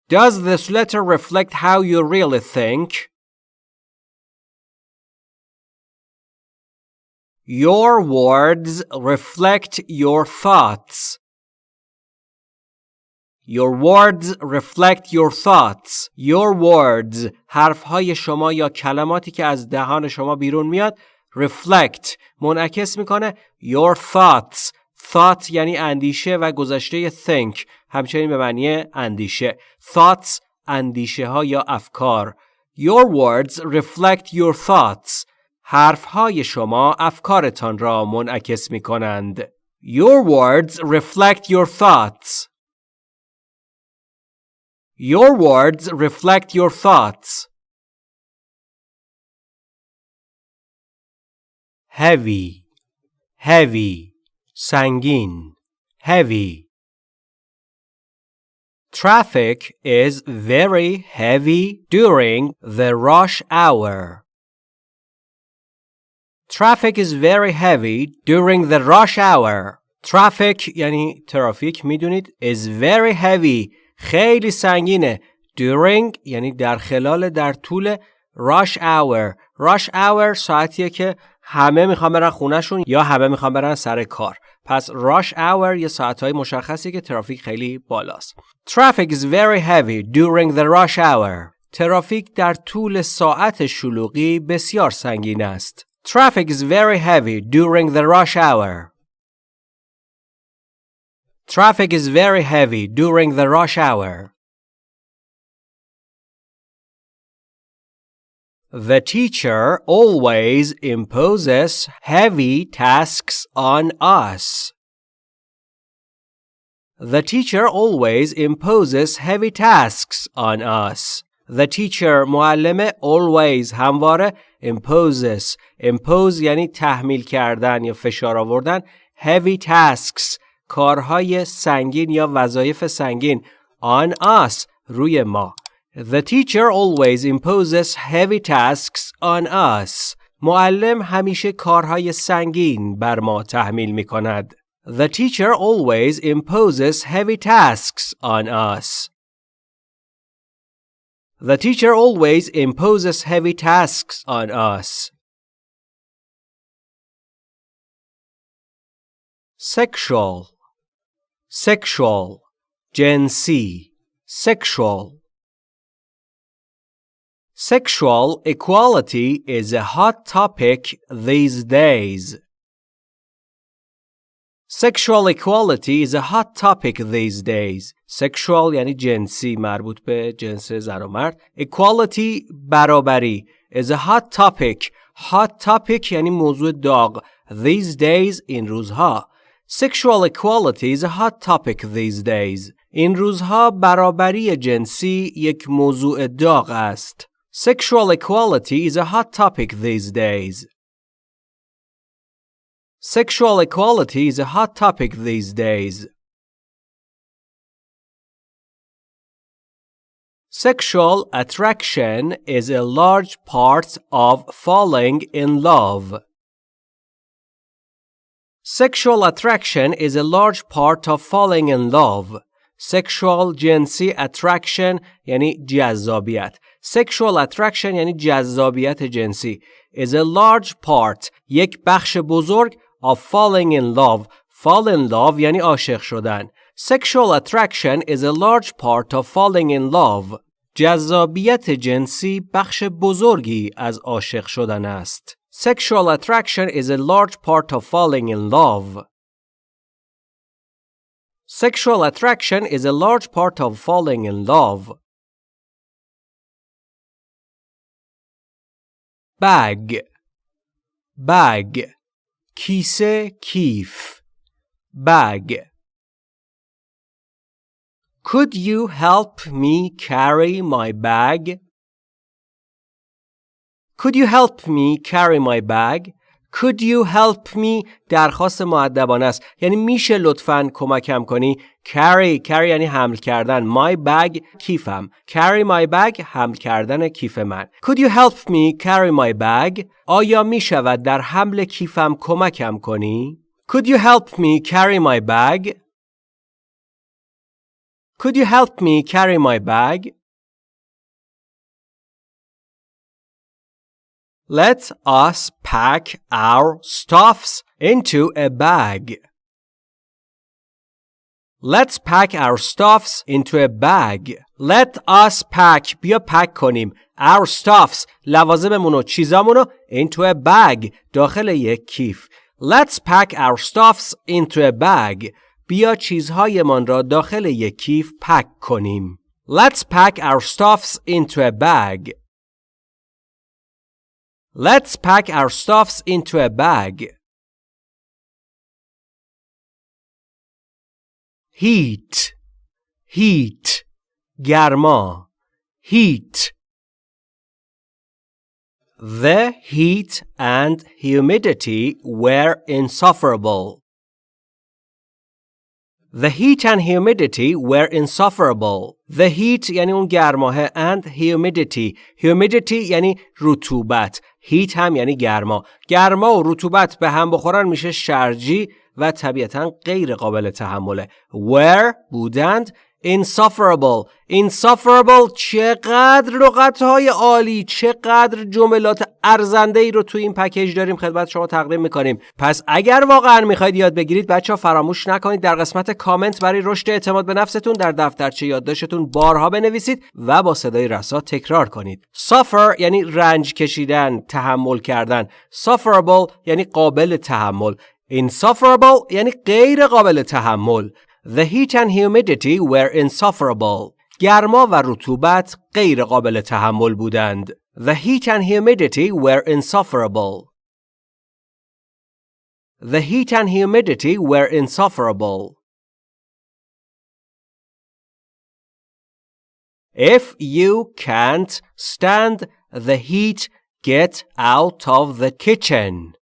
Speaker 1: Does this letter reflect how you really think? Your words reflect your thoughts. Your words reflect your thoughts. Your words حرفهای شما یا کلماتی که از دهان شما بیرون میاد reflect منعکس میکنه your thoughts thought یعنی اندیشه و گذشته think همچنین به معنی اندیشه thoughts اندیشه ها یا افکار your words reflect your thoughts حرف های شما افکارتان را منعکس می کنند your words reflect your thoughts your words reflect your thoughts heavy heavy سنگین heavy Traffic is very heavy during the rush hour. Traffic is very heavy during the rush hour. Traffic یعنی ترافیک می‌دونید is very heavy خیلی سنگینه. During یعنی در خلال در طول rush hour. Rush hour ساعتیه که همه می‌خوان برن خونهشون یا همه می‌خوان برن سر کار. پس rush hour یه ساعتهای مشخصی که ترافیک خیلی بالاست. Traffic is very heavy during the rush hour. ترافیک در طول ساعت شلوغی بسیار سنگین است. Traffic is very heavy during the rush hour. Traffic is very heavy during the rush hour. The teacher always imposes heavy tasks on us. The teacher always imposes heavy tasks on us. The teacher معلم always همواره imposes impose یعنی تحمیل کردن یا فشار آوردن heavy tasks کارهای سنگین یا وظایف سنگین on us روی ما The teacher always imposes heavy tasks on us. معلم همیشه کارهای سنگین بر ما تحمیل می کند. The teacher always imposes heavy tasks on us. The teacher always imposes heavy tasks on us. Sexual Sexual Gen C Sexual Sexual equality is a hot topic these days. Sexual equality is a hot topic these days. Sexual یعنی جنسی مربوط به جنس زن و مرد. Equality برابری is a hot topic. Hot topic یعنی موضوع داغ. These days این روزها. Sexual equality is a hot topic these days. این روزها برابری جنسی یک موضوع داغ است. Sexual equality is a hot topic these days. Sexual equality is a hot topic these days. Sexual attraction is a large part of falling in love. Sexual attraction is a large part of falling in love. Sexual جنسی attraction یعنی جذابیت. Sexual attraction یعنی جذابیت جنسی is a large part یک بخش بزرگ of falling in love fall in love یعنی عاشق شدن Sexual attraction is a large part of falling in love جذابیت جنسی بخش بزرگی از عاشق شدن است Sexual attraction is a large part of falling in love Sexual attraction is a large part of falling in love bag bag کیسه کیف bag Could you help me carry my bag? Could you help me carry my bag? Could you help me درخواست معدبانه است یعنی میشه لطفا کمکم کنی carry carry یعنی حمل کردن my bag کیفم carry my bag حمل کردن کیف من Could you help me carry my bag آیا می شود در حمل کیفم کمکم کنی Could you help me carry my bag Could you help me carry my bag Let us pack our stuffs into a bag. Let's pack our stuffs into a bag. Let us pack بیا پک کنیم our stuffs لوازممون و چیزامونو into a bag داخل یک کیف. Let's pack our stuffs into a bag. بیا چیزهایمان را داخل یک کیف پک کنیم. Let's pack our stuffs into a bag. Let's pack our stuffs into a bag. Heat, heat, گرما, heat. The heat and humidity were insufferable. The heat and humidity were insufferable. The heat یعنی اون گرماه and humidity. Humidity یعنی رطوبت. Heat هم یعنی گرما. گرما و رطوبت به هم بخورن میشه شرجی و طبیعتا غیر قابل تحمله. Were بودند insufferable. Insufferable چقدر لغت های عالی چقدر جملات ارزنده ای رو توی این پکیج داریم خدمت شما تقدیم می‌کنیم. پس اگر واقعا می‌خواید یاد بگیرید بچه ها فراموش نکنید در قسمت کامنت برای رشد اعتماد به نفستون در دفترچه یادداشتتون بارها بنویسید و با صدای رسا تکرار کنید. Suffer یعنی رنج کشیدن تحمل کردن. Sufferable یعنی قابل تحمل. Insufferable یعنی غیر قابل تحمل. The heat and humidity were insufferable. گرما و رطوبت غیر قابل تحمل بودند. The heat and humidity were insufferable. The heat and humidity were insufferable. If you can't stand the heat, get out of the kitchen.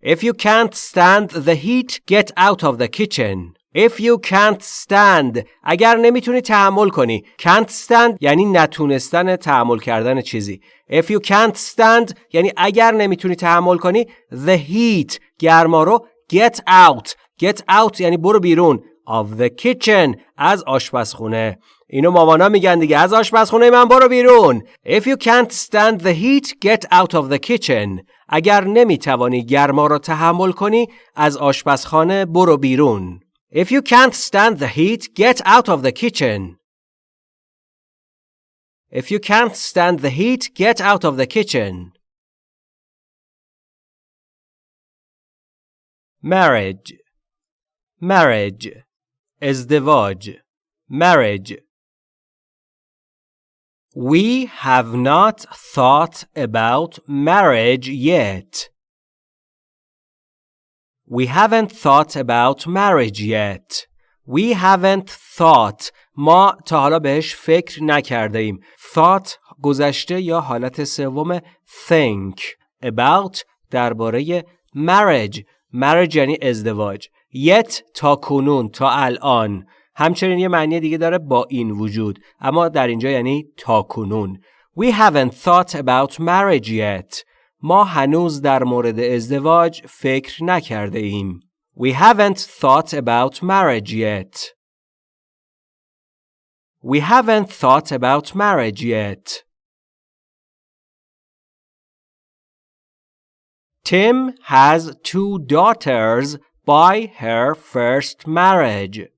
Speaker 1: If you can't stand the heat, get out of the kitchen. If you can't stand اگر نمی‌تونی تحمل کنی can't stand یعنی نتونستن تحمل کردن چیزی If you can't stand یعنی اگر نمی‌تونی تحمل کنی the heat گرما رو get out get out یعنی برو بیرون of the kitchen از آشپزخونه اینو مامانا میگن دیگه از آشپزخونه من برو بیرون If you can't stand the heat get out of the kitchen اگر نمی‌توانی گرما را تحمل کنی از آشپزخانه برو بیرون If you can't stand the heat get out of the kitchen If you can't stand the heat get out of the kitchen marriage marriage ازدواج marriage We have not thought about marriage yet. We haven't thought about marriage yet. We haven't thought ما تا حالا بهش فکر نکرده ایم. Thought گذشته یا حالت سوم think about درباره marriage. marriage یعنی ازدواج. yet تا کنون تا الان همچنین یه معنی دیگه داره با این وجود اما در اینجا یعنی تا کنون We haven't thought about marriage yet ما هنوز در مورد ازدواج فکر نکرده ایم We haven't thought about marriage yet We haven't thought about marriage yet Tim has two daughters by her first marriage.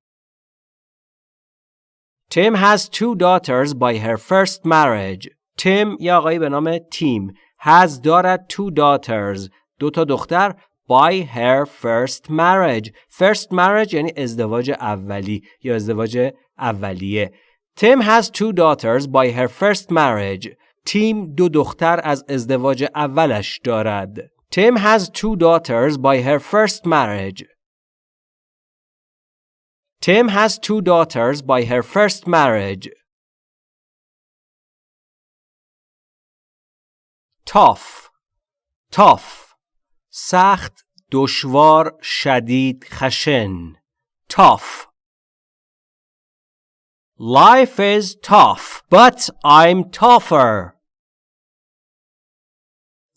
Speaker 1: Tim has two daughters by her first marriage. Tim یا آقایی به نام تیم has دارد two daughters دو تا دختر by her first marriage. First marriage یعنی ازدواج اولی یا ازدواج اولیه. Tim has two daughters by her first marriage. تیم دو دختر از ازدواج اولش دارد. Tim has two daughters by her first marriage. Tim has two daughters by her first marriage. tough tough سخت دشوار شدید خشن tough Life is tough, but I'm tougher.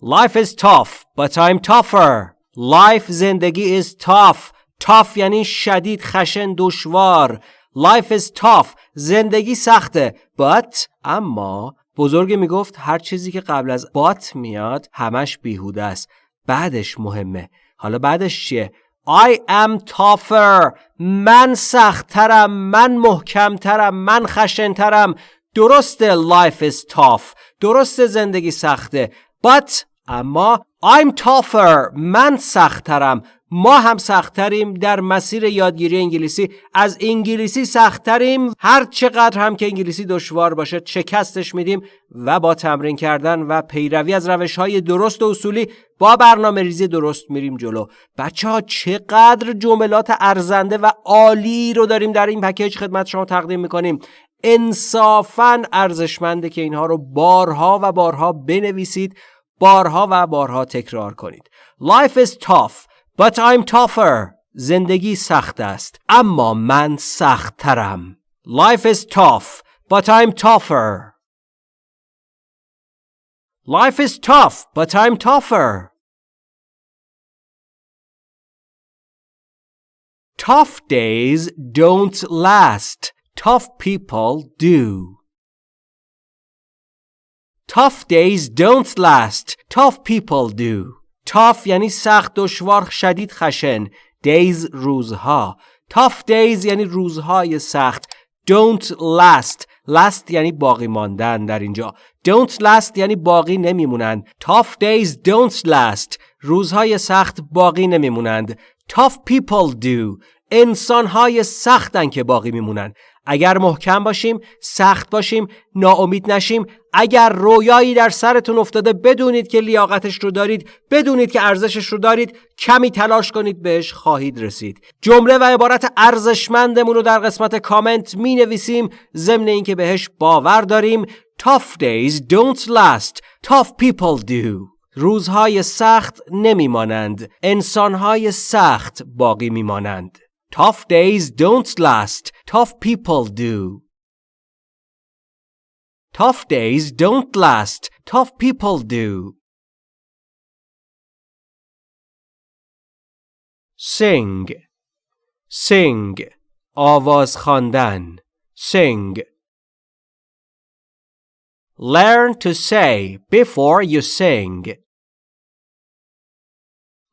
Speaker 1: Life is tough, but I'm tougher. Life زندگی is tough, tough یعنی شدید خشن دشوار. Life is tough. زندگی سخته. But اما بزرگ می‌گفت هر چیزی که قبل از but میاد همش بیهوده است. بعدش مهمه. حالا بعدش چیه؟ I am tougher. من سختترم. من محکمترم. من خشنترم. درسته life is tough. درسته زندگی سخته. But اما I'm tougher. من سختترم. ما هم سختتریم در مسیر یادگیری انگلیسی. از انگلیسی سختتریم هر چقدر هم که انگلیسی دشوار باشه شکستش میدیم و با تمرین کردن و پیروی از روش های درست و اصولی با برنامه ریزی درست میریم جلو. بچه ها چقدر جملات ارزنده و عالی رو داریم در این پکیج خدمت شما تقدیم می‌کنیم. انصافا ارزشمنده که اینها رو بارها و بارها بنویسید بارها و بارها تکرار کنید. Life is tough. But I'm tougher. زندگی سخت است. اما من سخت ترم. Life is tough, but I'm tougher. Life is tough, but I'm tougher. Tough days don't last. Tough people do. Tough days don't last. Tough people do. Tough یعنی سخت دشوار شدید خشن. Days روزها. Tough days یعنی روزهای سخت. Don't last. Last یعنی باقی ماندن در اینجا. Don't last یعنی باقی نمیمونند. Tough days don't last. روزهای سخت باقی نمیمونند. Tough people do. انسانهای سختن که باقی میمونن. اگر محکم باشیم، سخت باشیم، ناامید نشیم، اگر رویایی در سرتون افتاده بدونید که لیاقتش رو دارید، بدونید که ارزشش رو دارید، کمی تلاش کنید بهش خواهید رسید. جمله و عبارت ارزشمندمون رو در قسمت کامنت می نویسیم ضمن اینکه بهش باور داریم. Tough days don't last. Tough people do. روزهای سخت نمیمانند. انسانهای سخت باقی میمانند. Tough days don't last. Tough people do. Tough days don't last. Tough people do. Sing. Sing. آواز خواندن. Sing. Learn to say before you sing.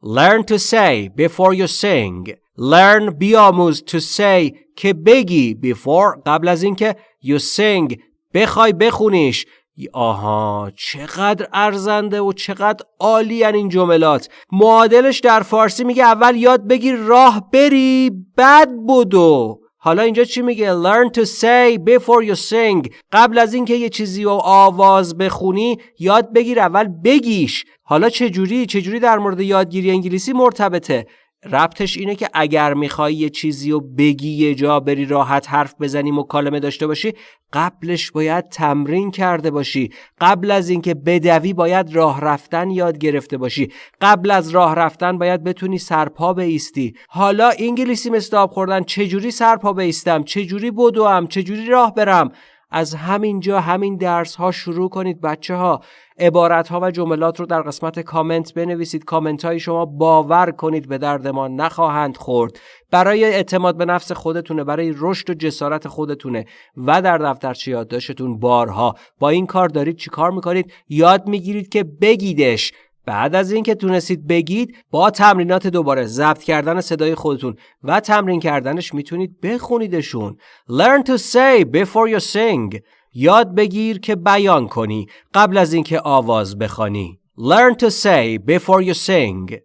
Speaker 1: Learn to say before you sing. Learn بیاموز to say که بگی before. قبل از اینکه you sing بخوای بخونیش. آها چقدر ارزنده و چقدر عالی این جملات. معادلش در فارسی میگه اول یاد بگیر راه بری بعد بدو. حالا اینجا چی میگه؟ Learn to say before you sing. قبل از اینکه یه چیزی رو آواز بخونی یاد بگیر اول بگیش. حالا چجوری؟ چجوری در مورد یادگیری انگلیسی مرتبطه؟ ربطش اینه که اگر می‌خوای یه چیزی رو بگی یه جا بری راحت حرف بزنی مکالمه داشته باشی قبلش باید تمرین کرده باشی. قبل از اینکه بدوی باید راه رفتن یاد گرفته باشی. قبل از راه رفتن باید بتونی سرپا بیستی حالا انگلیسی مثل آب خوردن چجوری سرپا بیستم چجوری بدوم؟ چجوری راه برم؟ از همینجا همین درس ها شروع کنید بچه ها عبارت ها و جملات رو در قسمت کامنت بنویسید. کامنت های شما باور کنید به درد ما نخواهند خورد. برای اعتماد به نفس خودتونه برای رشد و جسارت خودتونه و در دفترچه یادداشتتون بارها. با این کار دارید چی کار می‌کنید؟ یاد می‌گیرید که بگیدش. بعد از اینکه تونستید بگید با تمرینات دوباره ضبط کردن صدای خودتون و تمرین کردنش می‌تونید بخونیدشون. Learn to say before you sing. یاد بگیر که بیان کنی قبل از اینکه آواز بخوانی. Learn to say before you sing.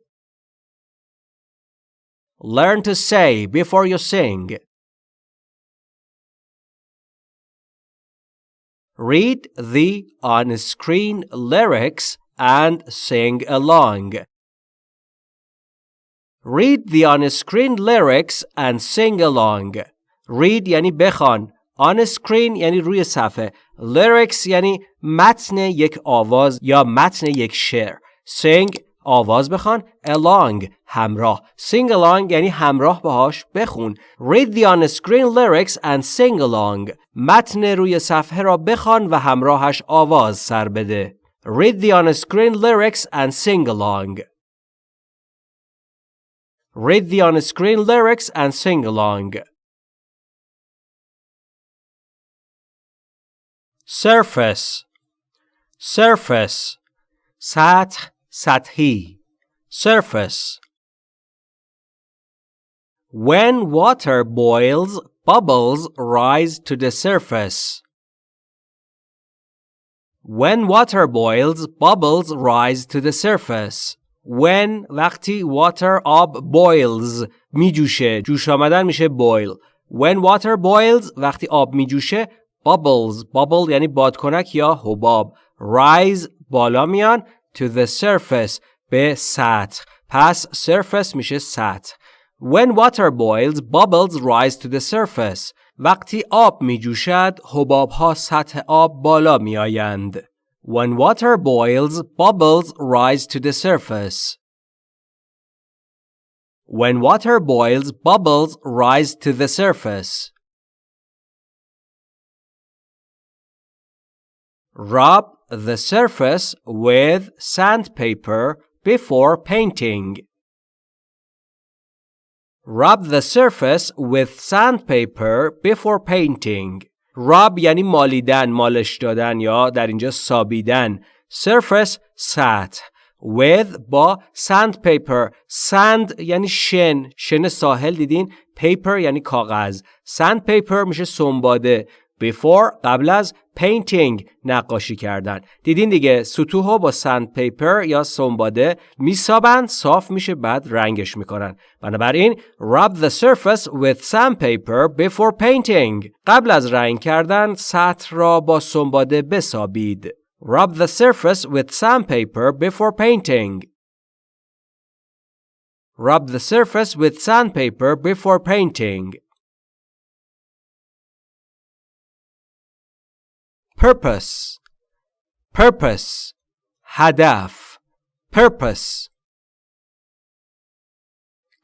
Speaker 1: Learn to say before you sing. Read the on-screen lyrics and sing along. Read the on-screen lyrics and sing along. Read یعنی بخوان. On screen یعنی روی صفحه. Lyrics یعنی متن یک آواز یا متن یک شعر. Sing آواز بخوان. Along همراه. Sing along یعنی همراه باهاش بخون. Read the on-screen lyrics and sing along. متن روی صفحه را بخوان و همراهش آواز سر بده. Read the on-screen lyrics and sing along. Read the on-screen lyrics and sing along. Surface Surface سطح سطحی Surface When water boils, bubbles rise to the surface. When water boils, bubbles rise to the surface. When وقتی water آب boils می جوشه جوش آمدن میشه boil. When water boils وقتی آب می جوشه bubbles bubble یعنی بادکنک یا حباب rise بالا میان to the surface به سطح پس surface میشه سطح When water boils bubbles rise to the surface وقتی آب می جوشد حباب ها سطح آب بالا می آیند When water boils bubbles rise to the surface When water boils bubbles rise to the surface Rub the surface with sandpaper before painting. Rub the surface with sandpaper before painting. rub یعنی مالیدن، مالش دادن یا در اینجا سابیدن. surface سطح. with با sandpaper. sand یعنی شن. شن ساحل دیدین؟ paper یعنی کاغذ. sandpaper میشه سنباده. Before قبل از painting نقاشی کردن دیدین دیگه سطوح با سند پیپر یا سنباده میسابن صاف میشه بعد رنگش می‌کنن بنابراین rub the surface with sandpaper before painting قبل از رنگ کردن سطح را با سنباده بسابید rub the surface with sandpaper before painting rub the surface with sandpaper before painting purpose purpose هدف purpose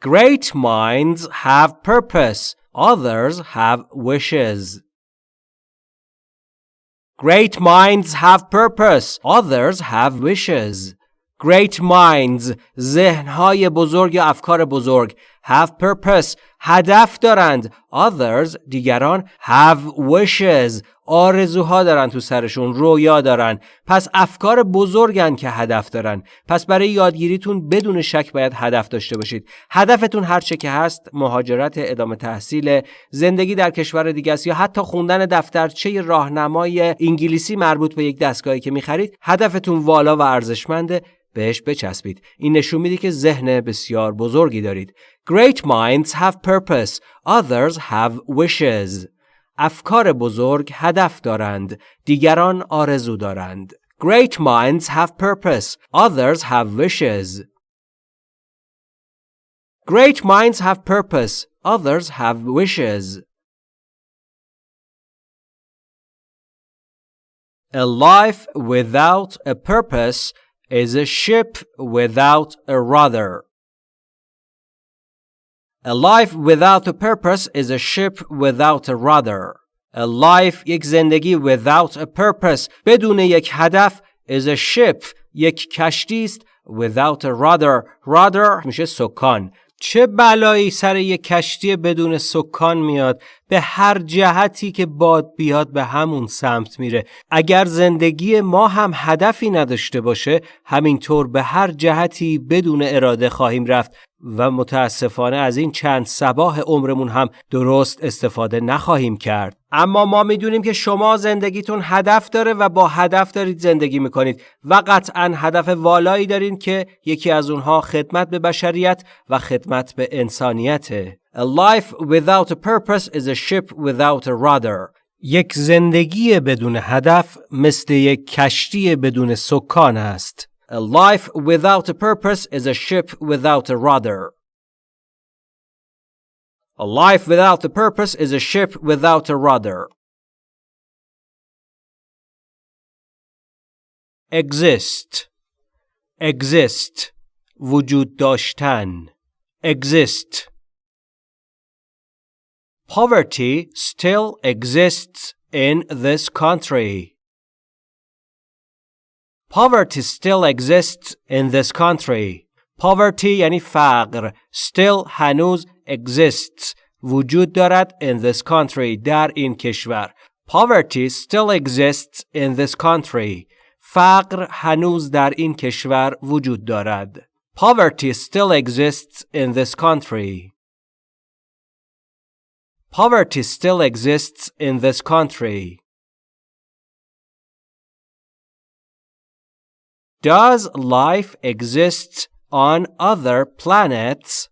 Speaker 1: Great minds have purpose, others have wishes. Great minds have purpose, others have wishes. Great minds ذهنهای بزرگ یا افکار بزرگ have purpose. هدف دارند. Others دیگران have wishes. آرزوها دارن تو سرشون رویا دارن. پس افکار بزرگن که هدف دارن. پس برای یادگیریتون بدون شک باید هدف داشته باشید. هدفتون هر چه که هست مهاجرت ادامه تحصیل زندگی در کشور دیگه است یا حتی خوندن دفترچه راهنمای انگلیسی مربوط به یک دستگاهی که می‌خرید هدفتون والا و ارزشمنده بهش بچسبید. این نشون میده که ذهن بسیار بزرگی دارید. Great minds have purpose others have wishes افکار بزرگ هدف دارند دیگران آرزو دارند Great minds have purpose others have wishes Great minds have purpose others have wishes A life without a purpose is a ship without a rudder. A life without a purpose is a ship without a rudder. A life یک زندگی without a purpose بدون یک هدف is a ship یک کشتی است without a rudder rudder میشه سکان چه بلایی سر یک کشتی بدون سکان میاد به هر جهتی که باد بیاد به همون سمت میره. اگر زندگی ما هم هدفی نداشته باشه همینطور به هر جهتی بدون اراده خواهیم رفت و متاسفانه از این چند سباه عمرمون هم درست استفاده نخواهیم کرد. اما ما می‌دونیم که شما زندگیتون هدف داره و با هدف دارید زندگی می‌کنید و قطعا هدف والایی دارین که یکی از اونها خدمت به بشریت و خدمت به انسانیته. A life without a purpose is a ship without a rudder. یک زندگی بدون هدف مثل یک کشتی بدون سکان است. A life without a purpose is a ship without a rudder. A life without a purpose is a ship without a rudder. Exist. Exist. وجود داشتن. Exist. Poverty still exists in this country. Poverty still exists in this country. Poverty یعنی فقر. Still هنوز exists. وجود دارد in this country. در این کشور. Poverty still exists in this country. فقر هنوز در این کشور وجود دارد. Poverty still exists in this country. Poverty still exists in this country. Does life exist on other planets?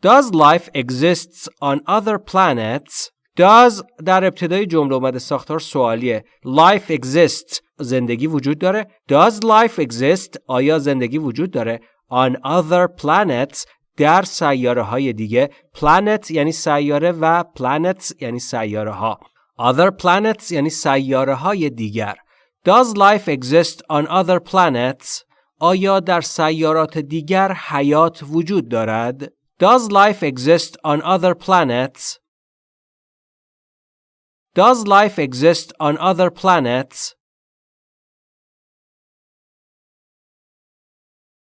Speaker 1: Does life exist on other planets? Does در ابتدای جمله اومده ساختار سوالیه. Life exists زندگی وجود داره. Does life exist آیا زندگی وجود داره on other planets در سیاره های دیگه planet یعنی سیاره و planets یعنی سیاره ها other planets یعنی سیاره های دیگر Does life exist on other planets? آیا در سیارات دیگر حیات وجود دارد؟ Does life exist on other planets? Does life exist on other planets?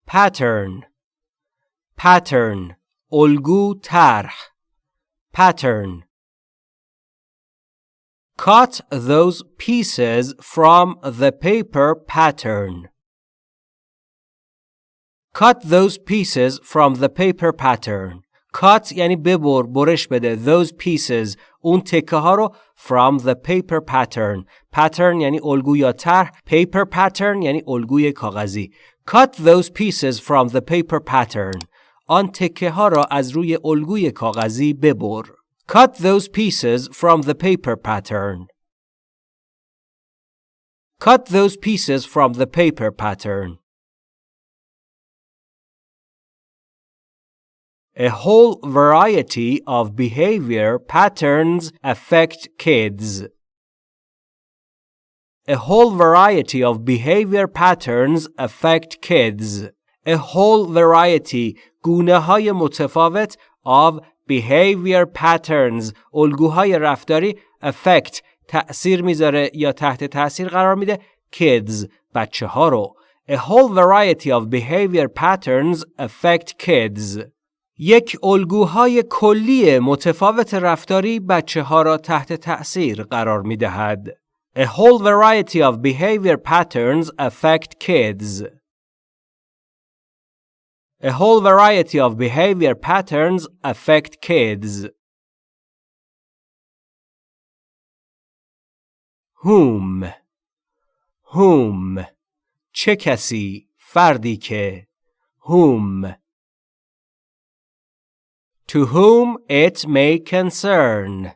Speaker 1: Pattern pattern الگو طرح pattern Cut those pieces from the paper pattern. Cut those pieces from the paper pattern. Cut یعنی ببر برش بده those pieces اون تکه ها رو from the paper pattern pattern یعنی الگو یا طرح paper pattern یعنی الگوی کاغذی cut those pieces from the paper pattern آن تکه ها را از روی الگوی کاغذی ببر cut those pieces from the paper pattern cut those pieces from the paper pattern A whole variety of behavior patterns affect kids. A whole variety of behavior patterns affect kids. A whole variety گونه های متفاوت of behavior patterns الگوهای رفتاری affect تأثیر می‌ذاره یا تحت تأثیر قرار میده kids بچه ها رو. A whole variety of behavior patterns affect kids. یک الگوهای کلی متفاوت رفتاری بچه ها را تحت تأثیر قرار می دهد. A whole variety of behavior patterns affect kids. A whole variety of behavior patterns affect kids. Whom Whom چه کسی فردی که Whom To whom it may concern.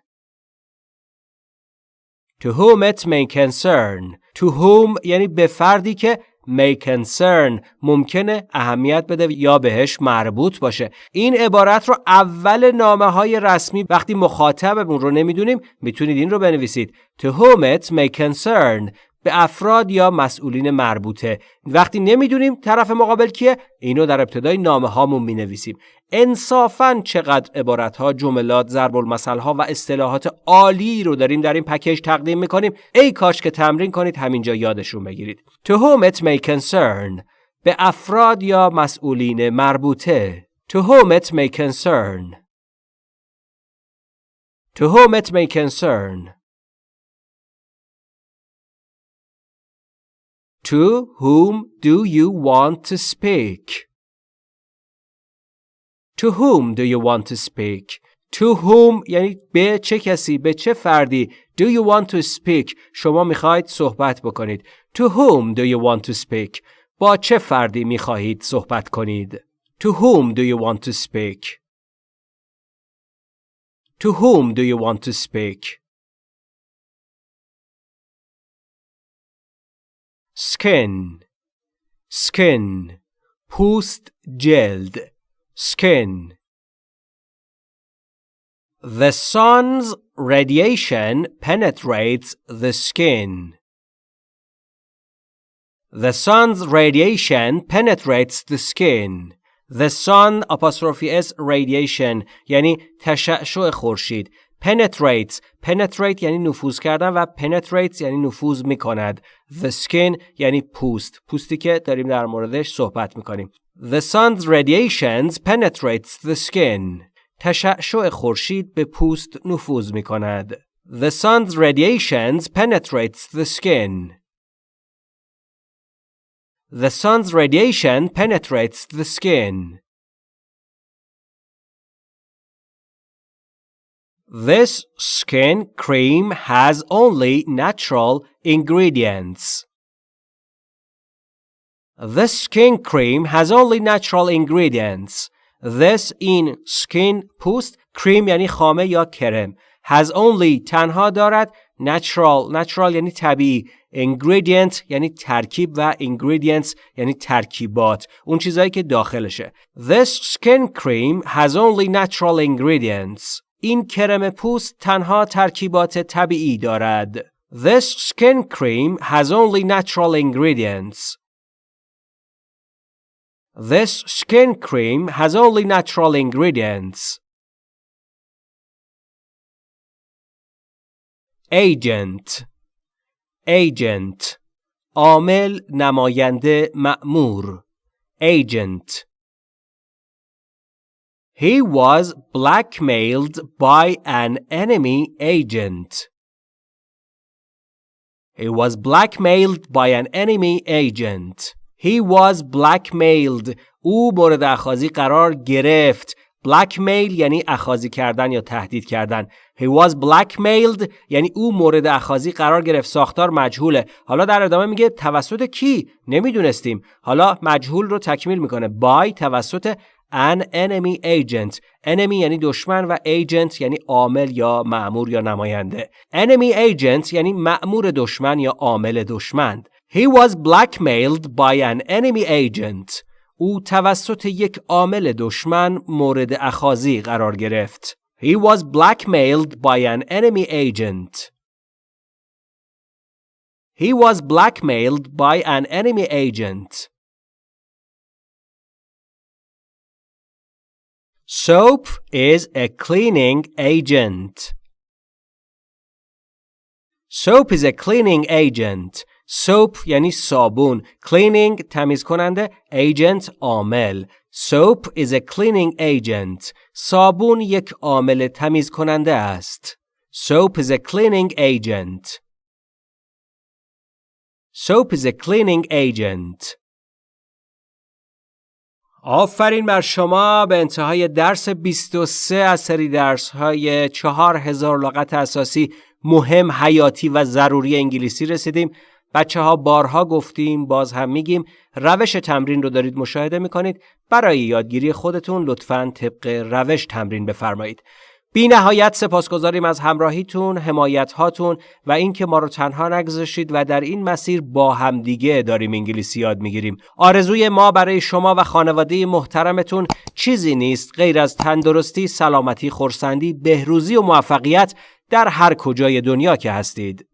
Speaker 1: To whom it may concern. To whom یعنی به فردی که may concern ممکنه اهمیت بده یا بهش مربوط باشه. این عبارت رو اول نامه های رسمی وقتی مخاطبمون رو نمی‌دونیم می‌تونید این رو بنویسید. To whom it may concern به افراد یا مسئولین مربوطه. وقتی نمی‌دونیم طرف مقابل کیه اینو در ابتدای نامه هامون می نویسیم انصافا چقدر عبارت ها جملات ضرب المثل ها و اصطلاحات عالی رو داریم در این پکیج تقدیم می‌کنیم. ای کاش که تمرین کنید همینجا یادشون بگیرید. To whom it may concern به افراد یا مسئولین مربوطه. To whom it may concern. To whom it may concern. To whom do you want to speak? To whom do you want to speak? To whom یعنی به چه کسی به چه فردی Do you want to speak شما میخواهید صحبت بکنید To whom do you want to speak با چه فردی میخواهید صحبت کنید To whom do you want to speak To whom do you want to speak skin skin پوست جلد skin The sun's radiation penetrates the skin. The sun's radiation penetrates the skin. The sun apostrophe s radiation یعنی تشعشع خورشید penetrates penetrate یعنی نفوذ کردن و penetrates یعنی نفوذ می‌کند the skin یعنی پوست پوستی که داریم در موردش صحبت می‌کنیم the sun's radiations penetrates the skin تشعشع خورشید به پوست نفوذ می‌کند the sun's radiations penetrates the skin The sun's radiation penetrates the skin. This skin cream has only natural ingredients. This skin cream has only natural ingredients. This in skin پوست cream یعنی خامه یا کرم has only تنها دارد natural natural یعنی طبیعی ingredient یعنی ترکیب و ingredients یعنی ترکیبات اون چیزایی که داخلشه This skin cream has only natural ingredients این کرم پوست تنها ترکیبات طبیعی دارد. This skin cream has only natural ingredients. This skin cream has only natural ingredients. Agent Agent عامل نماینده مأمور Agent He was blackmailed by an enemy agent. He was blackmailed by an enemy agent. He was blackmailed. او مورد اخاذی قرار گرفت. blackmail یعنی اخاذی کردن یا تهدید کردن. He was blackmailed یعنی او مورد اخاذی قرار گرفت. ساختار مجهوله. حالا در ادامه میگه توسط کی؟ نمی‌دونستیم. حالا مجهول رو تکمیل می‌کنه. by توسط an enemy agent enemy یعنی دشمن و agent یعنی عامل یا معمور یا نماینده enemy agent یعنی معمور دشمن یا عامل دشمن He was blackmailed by an enemy agent او توسط یک عامل دشمن مورد اخاذی قرار گرفت He was blackmailed by an enemy agent He was blackmailed by an enemy agent Soap is a cleaning agent. Soap is a cleaning agent. Soap یعنی صابون. Cleaning تمیز کننده. Agent عامل. Soap is a cleaning agent. صابون یک عامل تمیز کننده است. Soap is a cleaning agent. Soap is a cleaning agent. آفرین بر شما به انتهای درس 23 از سری درس های 4000 لغت اساسی مهم حیاتی و ضروری انگلیسی رسیدیم. بچه ها بارها گفتیم باز هم میگیم. روش تمرین رو دارید مشاهده می‌کنید. برای یادگیری خودتون لطفا طبق روش تمرین بفرمایید. بی نهایت سپاسگزاریم از همراهیتون، حمایت هاتون و اینکه ما رو تنها نگذاشتید و در این مسیر با همدیگه داریم انگلیسی یاد می‌گیریم. آرزوی ما برای شما و خانواده محترمتون چیزی نیست غیر از تندرستی، سلامتی، خورسندی، بهروزی و موفقیت در هر کجای دنیا که هستید.